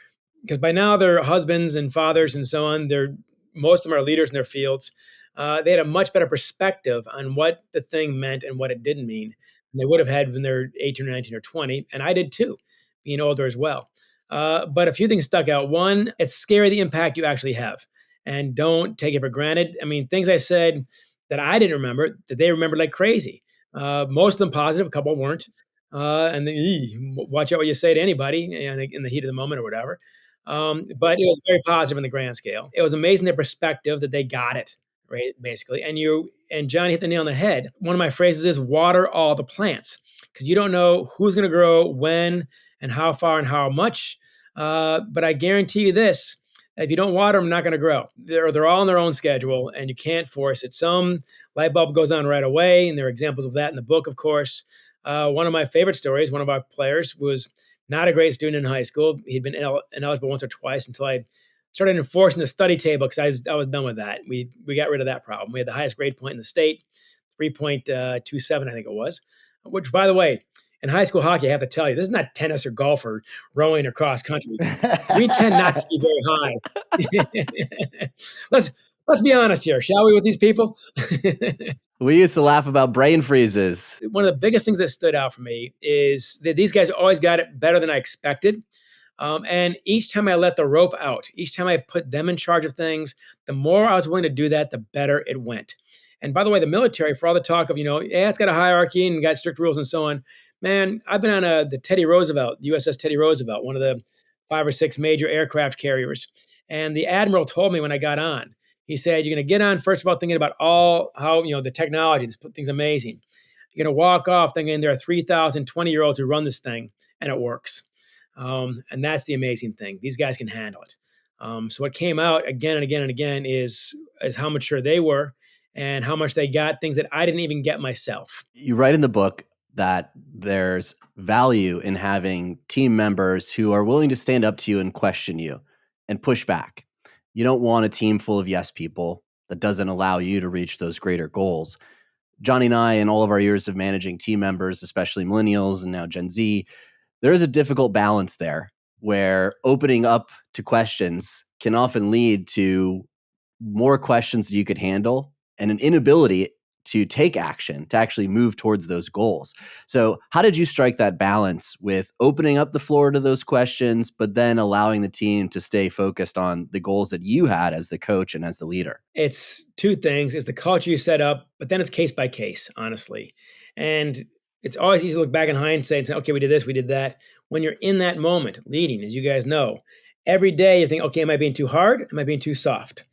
because by now they're husbands and fathers and so on. They're most of them are leaders in their fields. Uh, they had a much better perspective on what the thing meant and what it didn't mean than they would have had when they're 18 or 19 or 20. And I did too, being older as well. Uh, but a few things stuck out. One, it's scary the impact you actually have, and don't take it for granted. I mean, things I said that I didn't remember that they remembered like crazy. Uh, most of them positive, a couple weren't. Uh, and then, watch out what you say to anybody in, in the heat of the moment or whatever. Um, but it was very positive in the grand scale. It was amazing their perspective that they got it right, basically. And you and Johnny hit the nail on the head. One of my phrases is water all the plants because you don't know who's going to grow when and how far and how much. Uh, but I guarantee you this: if you don't water them, not going to grow. They're they're all on their own schedule, and you can't force it. Some light bulb goes on right away, and there are examples of that in the book, of course. Uh, one of my favorite stories, one of our players was not a great student in high school. He'd been ineligible once or twice until I started enforcing the study table because I was, I was done with that. We we got rid of that problem. We had the highest grade point in the state, three point uh, two seven, I think it was. Which, by the way, in high school hockey, I have to tell you, this is not tennis or golf or rowing or cross country. we tend not to be very high. let's let's be honest here, shall we, with these people? we used to laugh about brain freezes. One of the biggest things that stood out for me is that these guys always got it better than I expected. Um, and each time I let the rope out, each time I put them in charge of things, the more I was willing to do that, the better it went. And by the way, the military, for all the talk of, you know, yeah, it's got a hierarchy and got strict rules and so on. Man, I've been on a, the Teddy Roosevelt, USS Teddy Roosevelt, one of the five or six major aircraft carriers. And the admiral told me when I got on, he said, You're going to get on, first of all, thinking about all how, you know, the technology, this thing's amazing. You're going to walk off thinking there are 3,000 20 year olds who run this thing and it works. Um, and that's the amazing thing. These guys can handle it. Um, so what came out again and again and again is is how mature they were and how much they got things that I didn't even get myself. You write in the book that there's value in having team members who are willing to stand up to you and question you and push back. You don't want a team full of yes people that doesn't allow you to reach those greater goals. Johnny and I, in all of our years of managing team members, especially millennials and now Gen Z, there is a difficult balance there where opening up to questions can often lead to more questions that you could handle and an inability to take action to actually move towards those goals. So, how did you strike that balance with opening up the floor to those questions, but then allowing the team to stay focused on the goals that you had as the coach and as the leader? It's two things it's the culture you set up, but then it's case by case, honestly. And it's always easy to look back in hindsight and say, okay, we did this, we did that. When you're in that moment, leading, as you guys know, every day you think, okay, am I being too hard? Am I being too soft?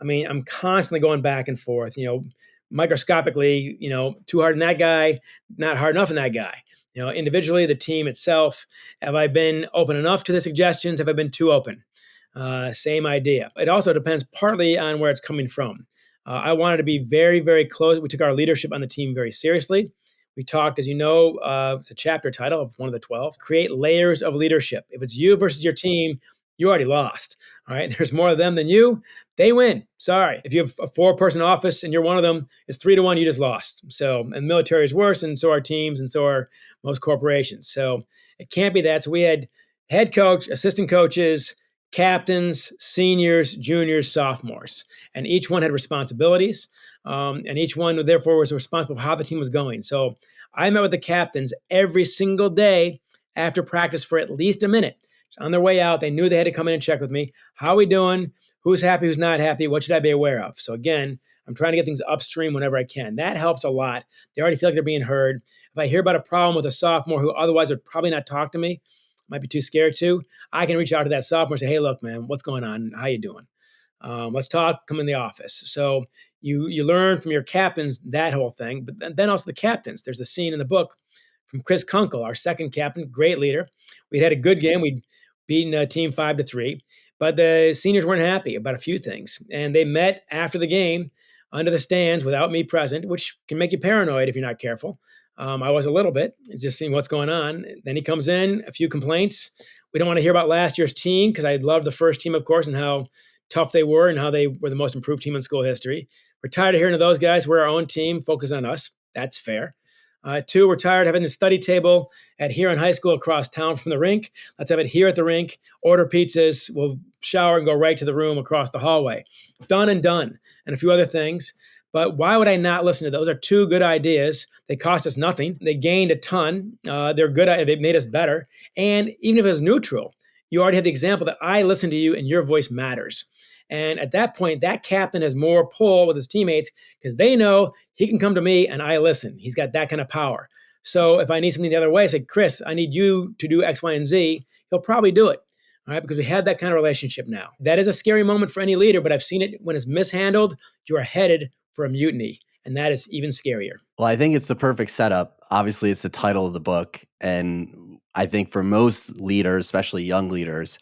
I mean, I'm constantly going back and forth, you know, microscopically, you know, too hard in that guy, not hard enough in that guy. You know, individually, the team itself, have I been open enough to the suggestions? Have I been too open? Uh, same idea. It also depends partly on where it's coming from. Uh, I wanted to be very, very close. We took our leadership on the team very seriously. We talked, as you know, uh, it's a chapter title of one of the 12 create layers of leadership. If it's you versus your team, you already lost. All right. There's more of them than you. They win. Sorry. If you have a four person office and you're one of them, it's three to one. You just lost. So, and military is worse, and so are teams, and so are most corporations. So it can't be that. So we had head coach, assistant coaches, captains, seniors, juniors, sophomores, and each one had responsibilities. Um, and each one, therefore, was responsible for how the team was going. So I met with the captains every single day after practice for at least a minute. So on their way out, they knew they had to come in and check with me. How are we doing? Who's happy? Who's not happy? What should I be aware of? So again, I'm trying to get things upstream whenever I can. That helps a lot. They already feel like they're being heard. If I hear about a problem with a sophomore who otherwise would probably not talk to me, might be too scared to, I can reach out to that sophomore and say, "Hey, look, man, what's going on? How are you doing? Um, let's talk. Come in the office." So you you learn from your captains that whole thing, but then also the captains. There's the scene in the book from Chris Kunkel, our second captain, great leader. We'd had a good game. We'd beaten a team five to three, but the seniors weren't happy about a few things, and they met after the game under the stands without me present, which can make you paranoid if you're not careful. Um, I was a little bit, just seeing what's going on. Then he comes in, a few complaints. We don't want to hear about last year's team because I loved the first team, of course, and how tough they were and how they were the most improved team in school history. We're tired of hearing of those guys. We're our own team. Focus on us. That's fair. Uh, two, we're tired of having the study table at Huron High School across town from the rink. Let's have it here at the rink. Order pizzas. We'll shower and go right to the room across the hallway. Done and done. And a few other things. But why would I not listen to those? Are two good ideas. They cost us nothing. They gained a ton. Uh, they're good. They made us better. And even if it was neutral, you already have the example that I listen to you and your voice matters. And at that point, that captain has more pull with his teammates because they know he can come to me and I listen. He's got that kind of power. So if I need something the other way, I say, Chris, I need you to do X, Y, and Z. He'll probably do it. All right, because we have that kind of relationship now. That is a scary moment for any leader, but I've seen it when it's mishandled, you are headed for a mutiny. And that is even scarier. Well, I think it's the perfect setup. Obviously, it's the title of the book. And I think for most leaders, especially young leaders,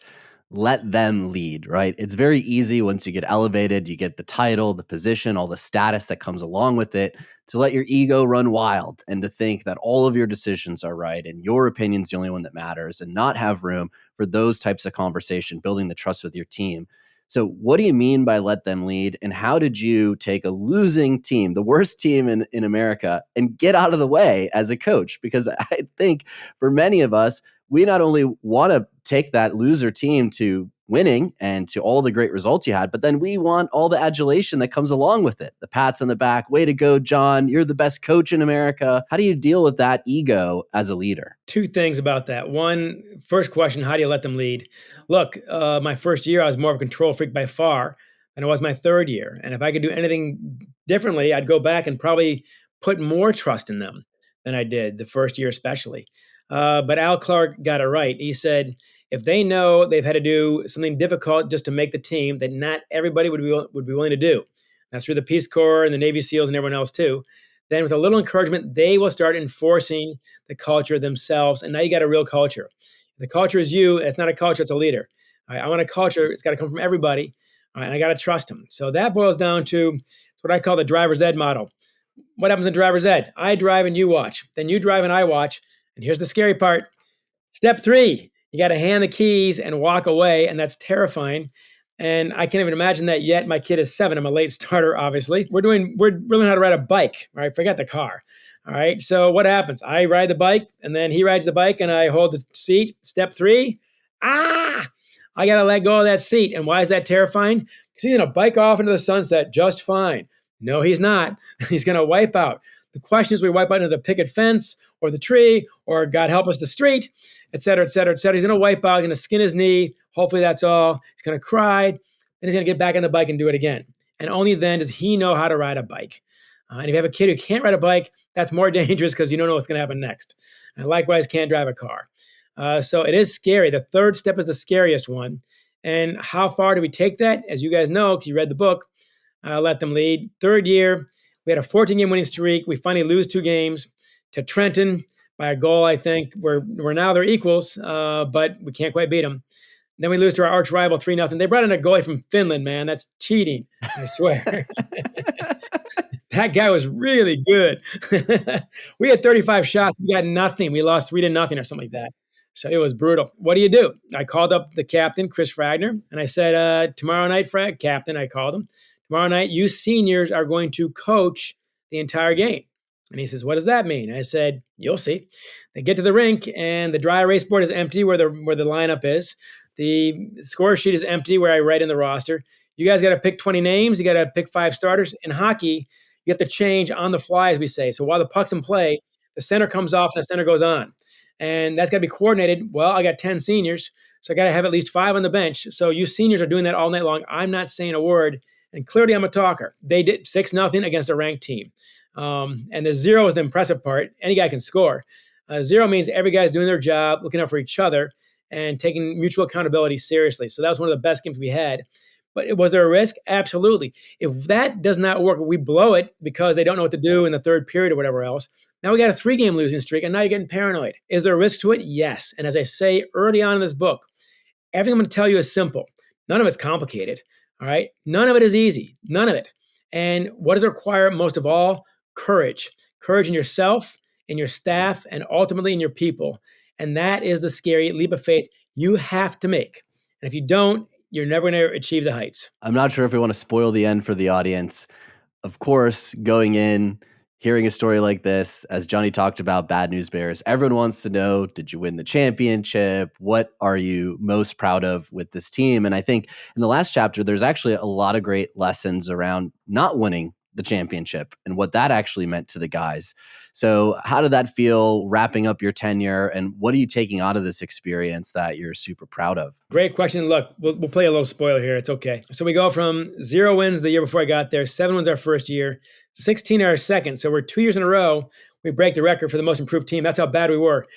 let them lead, right? It's very easy once you get elevated, you get the title, the position, all the status that comes along with it, to let your ego run wild and to think that all of your decisions are right and your opinion's the only one that matters and not have room for those types of conversation, building the trust with your team. So, what do you mean by let them lead? And how did you take a losing team, the worst team in, in America, and get out of the way as a coach? Because I think for many of us, we not only want to take that loser team to winning and to all the great results you had, but then we want all the adulation that comes along with it. The pats on the back, way to go, John. You're the best coach in America. How do you deal with that ego as a leader? Two things about that. One, first question, how do you let them lead? Look, uh, my first year, I was more of a control freak by far than it was my third year. And if I could do anything differently, I'd go back and probably put more trust in them than I did the first year, especially. Uh, but Al Clark got it right. He said, if they know they've had to do something difficult just to make the team that not everybody would be would be willing to do. That's through the Peace Corps and the Navy SEALs and everyone else too. Then with a little encouragement, they will start enforcing the culture themselves. And now you got a real culture. If the culture is you, it's not a culture, it's a leader. I want a culture, it's got to come from everybody. Right, and I got to trust them. So that boils down to what I call the driver's ed model. What happens in driver's ed? I drive and you watch. Then you drive and I watch. And here's the scary part. Step three, you got to hand the keys and walk away, and that's terrifying. And I can't even imagine that yet. My kid is seven. I'm a late starter, obviously. We're doing, we're learning how to ride a bike, right? Forget the car. All right. So what happens? I ride the bike, and then he rides the bike, and I hold the seat. Step three, ah, I got to let go of that seat. And why is that terrifying? Because he's to bike off into the sunset just fine. No, he's not. He's going to wipe out. The question is, we wipe out into the picket fence or the tree or God help us, the street, et cetera, et cetera, et cetera. He's going to wipe out, going to skin his knee. Hopefully that's all. He's going to cry. Then he's going to get back on the bike and do it again. And only then does he know how to ride a bike. Uh, and if you have a kid who can't ride a bike, that's more dangerous because you don't know what's going to happen next. And likewise, can't drive a car. Uh, so it is scary. The third step is the scariest one. And how far do we take that? As you guys know, because you read the book, uh, Let Them Lead. Third year, we had a 14 game winning streak. We finally lose two games to Trenton by a goal, I think. We're, we're now they're equals, uh, but we can't quite beat them. Then we lose to our arch rival 3 0. They brought in a goalie from Finland, man. That's cheating, I swear. that guy was really good. we had 35 shots. We got nothing. We lost 3 to nothing or something like that. So it was brutal. What do you do? I called up the captain, Chris Fragner, and I said, uh, Tomorrow night, Frag, captain, I called him. Tomorrow night, you seniors are going to coach the entire game. And he says, What does that mean? I said, You'll see. They get to the rink and the dry erase board is empty where the where the lineup is. The score sheet is empty where I write in the roster. You guys got to pick 20 names. You got to pick five starters. In hockey, you have to change on the fly, as we say. So while the puck's in play, the center comes off and the center goes on. And that's got to be coordinated. Well, I got 10 seniors, so I got to have at least five on the bench. So you seniors are doing that all night long. I'm not saying a word and clearly, I'm a talker. They did six nothing against a ranked team, um, and the zero is the impressive part. Any guy can score. Uh, zero means every guy's doing their job, looking out for each other, and taking mutual accountability seriously. So that was one of the best games we had. But was there a risk? Absolutely. If that does not work, we blow it because they don't know what to do in the third period or whatever else. Now we got a three game losing streak, and now you're getting paranoid. Is there a risk to it? Yes. And as I say early on in this book, everything I'm going to tell you is simple. None of it's complicated. All right. None of it is easy. None of it. And what does it require most of all? Courage. Courage in yourself, in your staff, and ultimately in your people. And that is the scary leap of faith you have to make. And if you don't, you're never going to achieve the heights. I'm not sure if we want to spoil the end for the audience. Of course, going in, hearing a story like this, as Johnny talked about Bad News Bears, everyone wants to know did you win the championship? What are you most proud of with this team? And I think in the last chapter, there's actually a lot of great lessons around not winning the championship and what that actually meant to the guys. So, how did that feel wrapping up your tenure? And what are you taking out of this experience that you're super proud of? Great question. Look, we'll, we'll play a little spoiler here. It's okay. So, we go from zero wins the year before I got there, seven wins our first year, 16 our second. So, we're two years in a row. We break the record for the most improved team. That's how bad we were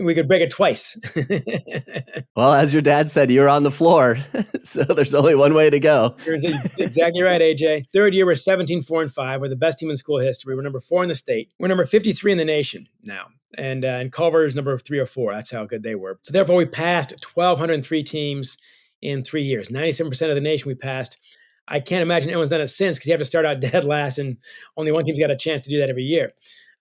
we could break it twice. well, as your dad said, you're on the floor. so there's only one way to go. You're exactly right, AJ. Third year, we're 17, 4, and 5. We're the best team in school history. We're number four in the state. We're number 53 in the nation now. And, uh, and Culver is number three or four. That's how good they were. So therefore, we passed 1,203 teams in three years. 97% of the nation we passed. I can't imagine anyone's done it since because you have to start out dead last, and only one team's got a chance to do that every year.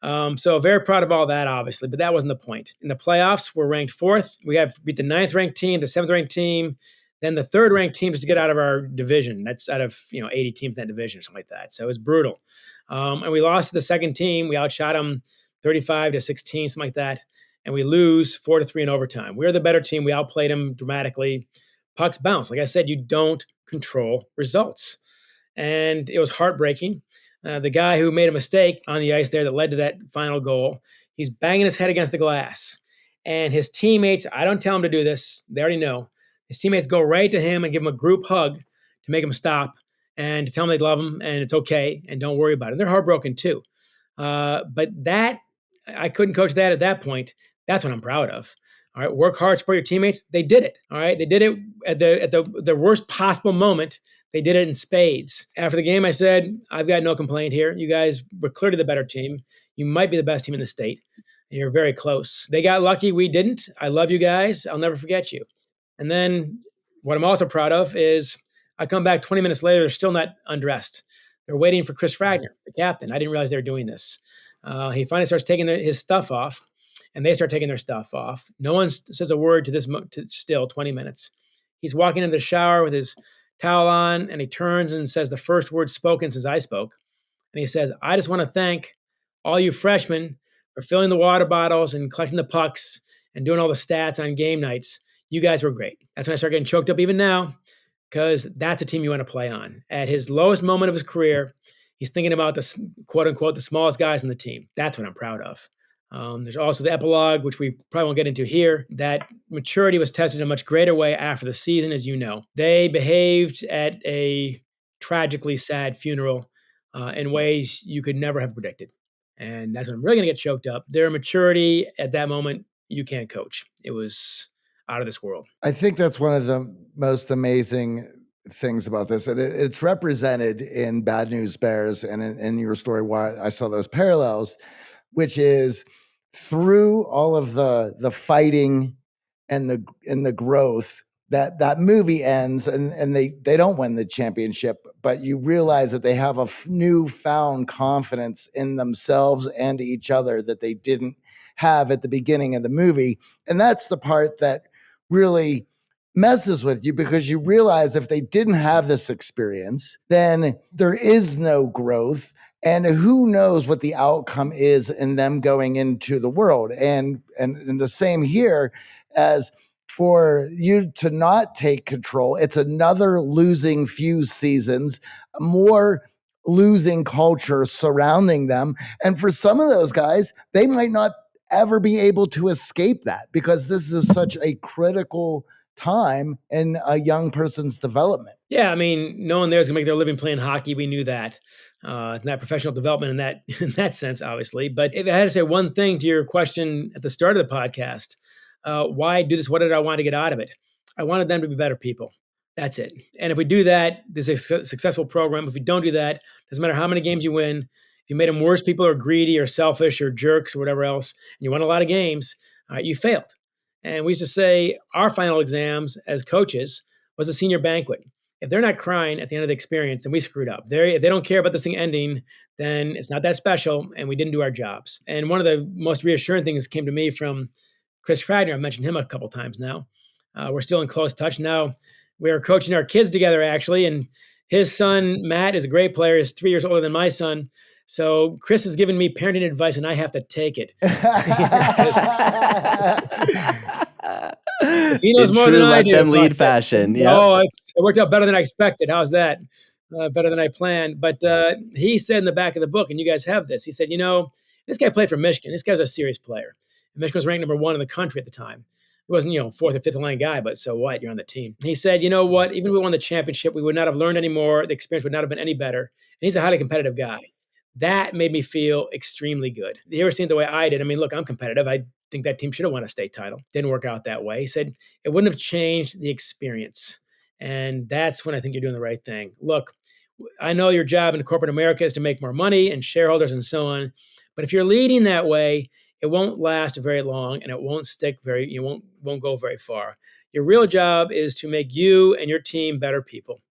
Um, so very proud of all that, obviously, but that wasn't the point. In the playoffs, we're ranked fourth. We have beat the ninth ranked team, the seventh ranked team, then the third ranked team is to get out of our division. That's out of you know 80 teams in that division or something like that. So it was brutal. Um, and we lost to the second team. We outshot them 35 to 16, something like that. And we lose four to three in overtime. We're the better team. We outplayed them dramatically. Pucks bounce. Like I said, you don't control results. And it was heartbreaking. Uh, the guy who made a mistake on the ice there that led to that final goal, he's banging his head against the glass. And his teammates, I don't tell him to do this, they already know. His teammates go right to him and give him a group hug to make him stop and to tell him they love him and it's okay and don't worry about it. And they're heartbroken too. Uh, but that, I couldn't coach that at that point. That's what I'm proud of. All right, work hard, support your teammates. They did it. All right, they did it at the at the the worst possible moment they did it in spades. After the game, I said, I've got no complaint here. You guys were clearly the better team. You might be the best team in the state. You're very close. They got lucky. We didn't. I love you guys. I'll never forget you. And then what I'm also proud of is I come back 20 minutes later, they're still not undressed. They're waiting for Chris Fragner, the captain. I didn't realize they were doing this. Uh, he finally starts taking his stuff off, and they start taking their stuff off. No one says a word to this to still 20 minutes. He's walking into the shower with his towel on, and he turns and says the first word spoken since I spoke. And he says, I just want to thank all you freshmen for filling the water bottles and collecting the pucks and doing all the stats on game nights. You guys were great. That's when I start getting choked up even now, because that's a team you want to play on. At his lowest moment of his career, he's thinking about the quote unquote the smallest guys in the team. That's what I'm proud of. Um, there's also the epilogue, which we probably won't get into here. That maturity was tested in a much greater way after the season, as you know. They behaved at a tragically sad funeral uh, in ways you could never have predicted. And that's when I'm really going to get choked up. Their maturity at that moment, you can't coach. It was out of this world. I think that's one of the most amazing things about this. And it, it's represented in Bad News Bears and in, in your story why I saw those parallels, which is through all of the the fighting and the and the growth that that movie ends and and they they don't win the championship but you realize that they have a newfound confidence in themselves and each other that they didn't have at the beginning of the movie. And that's the part that really messes with you because you realize if they didn't have this experience then there is no growth and who knows what the outcome is in them going into the world and and, and the same here as for you to not take control it's another losing few seasons more losing culture surrounding them and for some of those guys they might not ever be able to escape that because this is such a critical time in a young person's development. Yeah, I mean, no one there is gonna make their living playing hockey. We knew that. Uh, it's not professional development in that in that sense, obviously. But if I had to say one thing to your question at the start of the podcast, uh, why do this? What did I want to get out of it? I wanted them to be better people. That's it. And if we do that, this is a successful program. If we don't do that, doesn't matter how many games you win. If you made them worse people or greedy or selfish or jerks or whatever else, and you won a lot of games, uh, you failed. And we used to say our final exams as coaches was a senior banquet. If they're not crying at the end of the experience, then we screwed up. They're, if they don't care about this thing ending, then it's not that special and we didn't do our jobs. And one of the most reassuring things came to me from Chris Fragner. I've mentioned him a couple times now. Uh, we're still in close touch now. We are coaching our kids together, actually. And his son, Matt, is a great player. He's three years older than my son. So Chris has given me parenting advice, and I have to take it. he knows more than I do. Let them lead fashion. Yeah. Oh, it worked out better than I expected. How's that? uh, better than I planned. But uh, he said in the back of the book, and you guys have this, he said, you know, this guy played for Michigan. This guy's a serious player. And Michigan was ranked number one in the country at the time. He wasn't, you know, fourth or fifth line guy, but so what? You're on the team. He said, you know what? Even if we won the championship, we would not have learned any more. The experience would not have been any better. And he's a highly competitive guy. That made me feel extremely good. He ever seen it the way I did. I mean, look, I'm competitive. I think that team should have won a state title. Didn't work out that way. He said it wouldn't have changed the experience. And that's when I think you're doing the right thing. Look, I know your job in corporate America is to make more money and shareholders and so on. But if you're leading that way, it won't last very long and it won't stick very you won't won't go very far. Your real job is to make you and your team better people.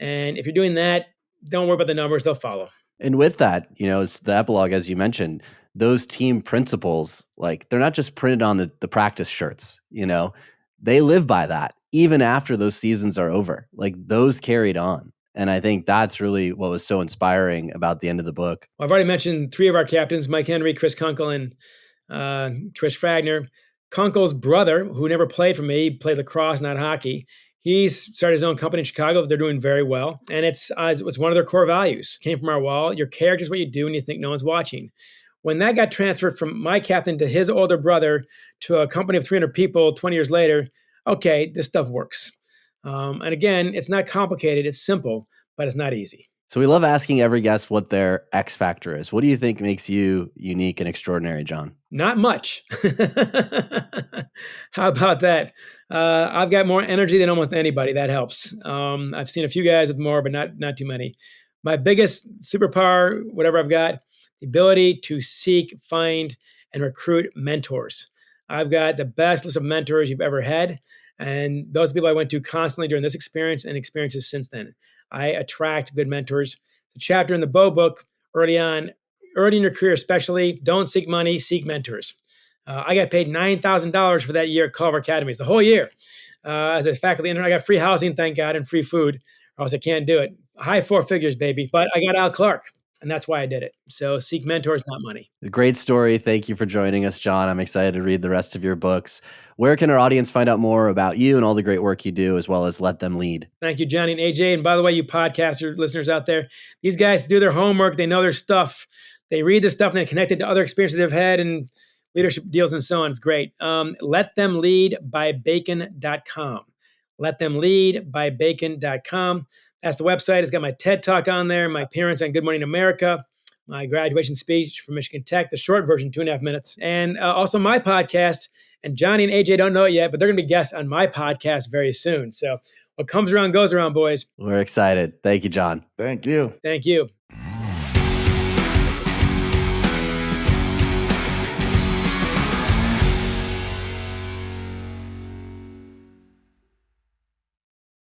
And if you're doing that, don't worry about the numbers, they'll follow. And with that, you know, it's the epilogue as you mentioned, those team principles, like they're not just printed on the, the practice shirts, you know, they live by that even after those seasons are over. Like those carried on. And I think that's really what was so inspiring about the end of the book. Well, I've already mentioned three of our captains Mike Henry, Chris Kunkel, and uh, Chris Fragner. Kunkel's brother, who never played for me, played lacrosse, not hockey. He's started his own company in Chicago. They're doing very well, and it's uh, it's one of their core values. Came from our wall. Your character is what you do when you think no one's watching. When that got transferred from my captain to his older brother to a company of 300 people 20 years later, okay, this stuff works. Um, and again, it's not complicated, it's simple, but it's not easy. So we love asking every guest what their X factor is. What do you think makes you unique and extraordinary, John? Not much. How about that? Uh, I've got more energy than almost anybody. That helps. Um, I've seen a few guys with more, but not not too many. My biggest superpower, whatever I've got, the ability to seek, find, and recruit mentors. I've got the best list of mentors you've ever had. And those people I went to constantly during this experience and experiences since then. I attract good mentors. The chapter in the Bo book early on, early in your career, especially, don't seek money, seek mentors. Uh, I got paid $9,000 for that year at Culver Academies, the whole year. Uh, as a faculty intern, I got free housing, thank God, and free food, or else I can't do it. High four figures, baby. But I got Al Clark and that's why I did it. So seek mentors, not money. Great story. Thank you for joining us, John. I'm excited to read the rest of your books. Where can our audience find out more about you and all the great work you do, as well as let them lead? Thank you, Johnny and AJ. And by the way, you podcaster listeners out there, these guys do their homework. They know their stuff. They read the stuff and they connect it to other experiences they've had and leadership deals and so on. It's great. Um, let them lead by bacon.com. Let them lead by bacon.com. That's the website. It's got my TED talk on there, my appearance on Good Morning America, my graduation speech from Michigan Tech, the short version, two and a half minutes, and uh, also my podcast. And Johnny and AJ don't know it yet, but they're going to be guests on my podcast very soon. So what comes around goes around, boys. We're excited. Thank you, John. Thank you. Thank you.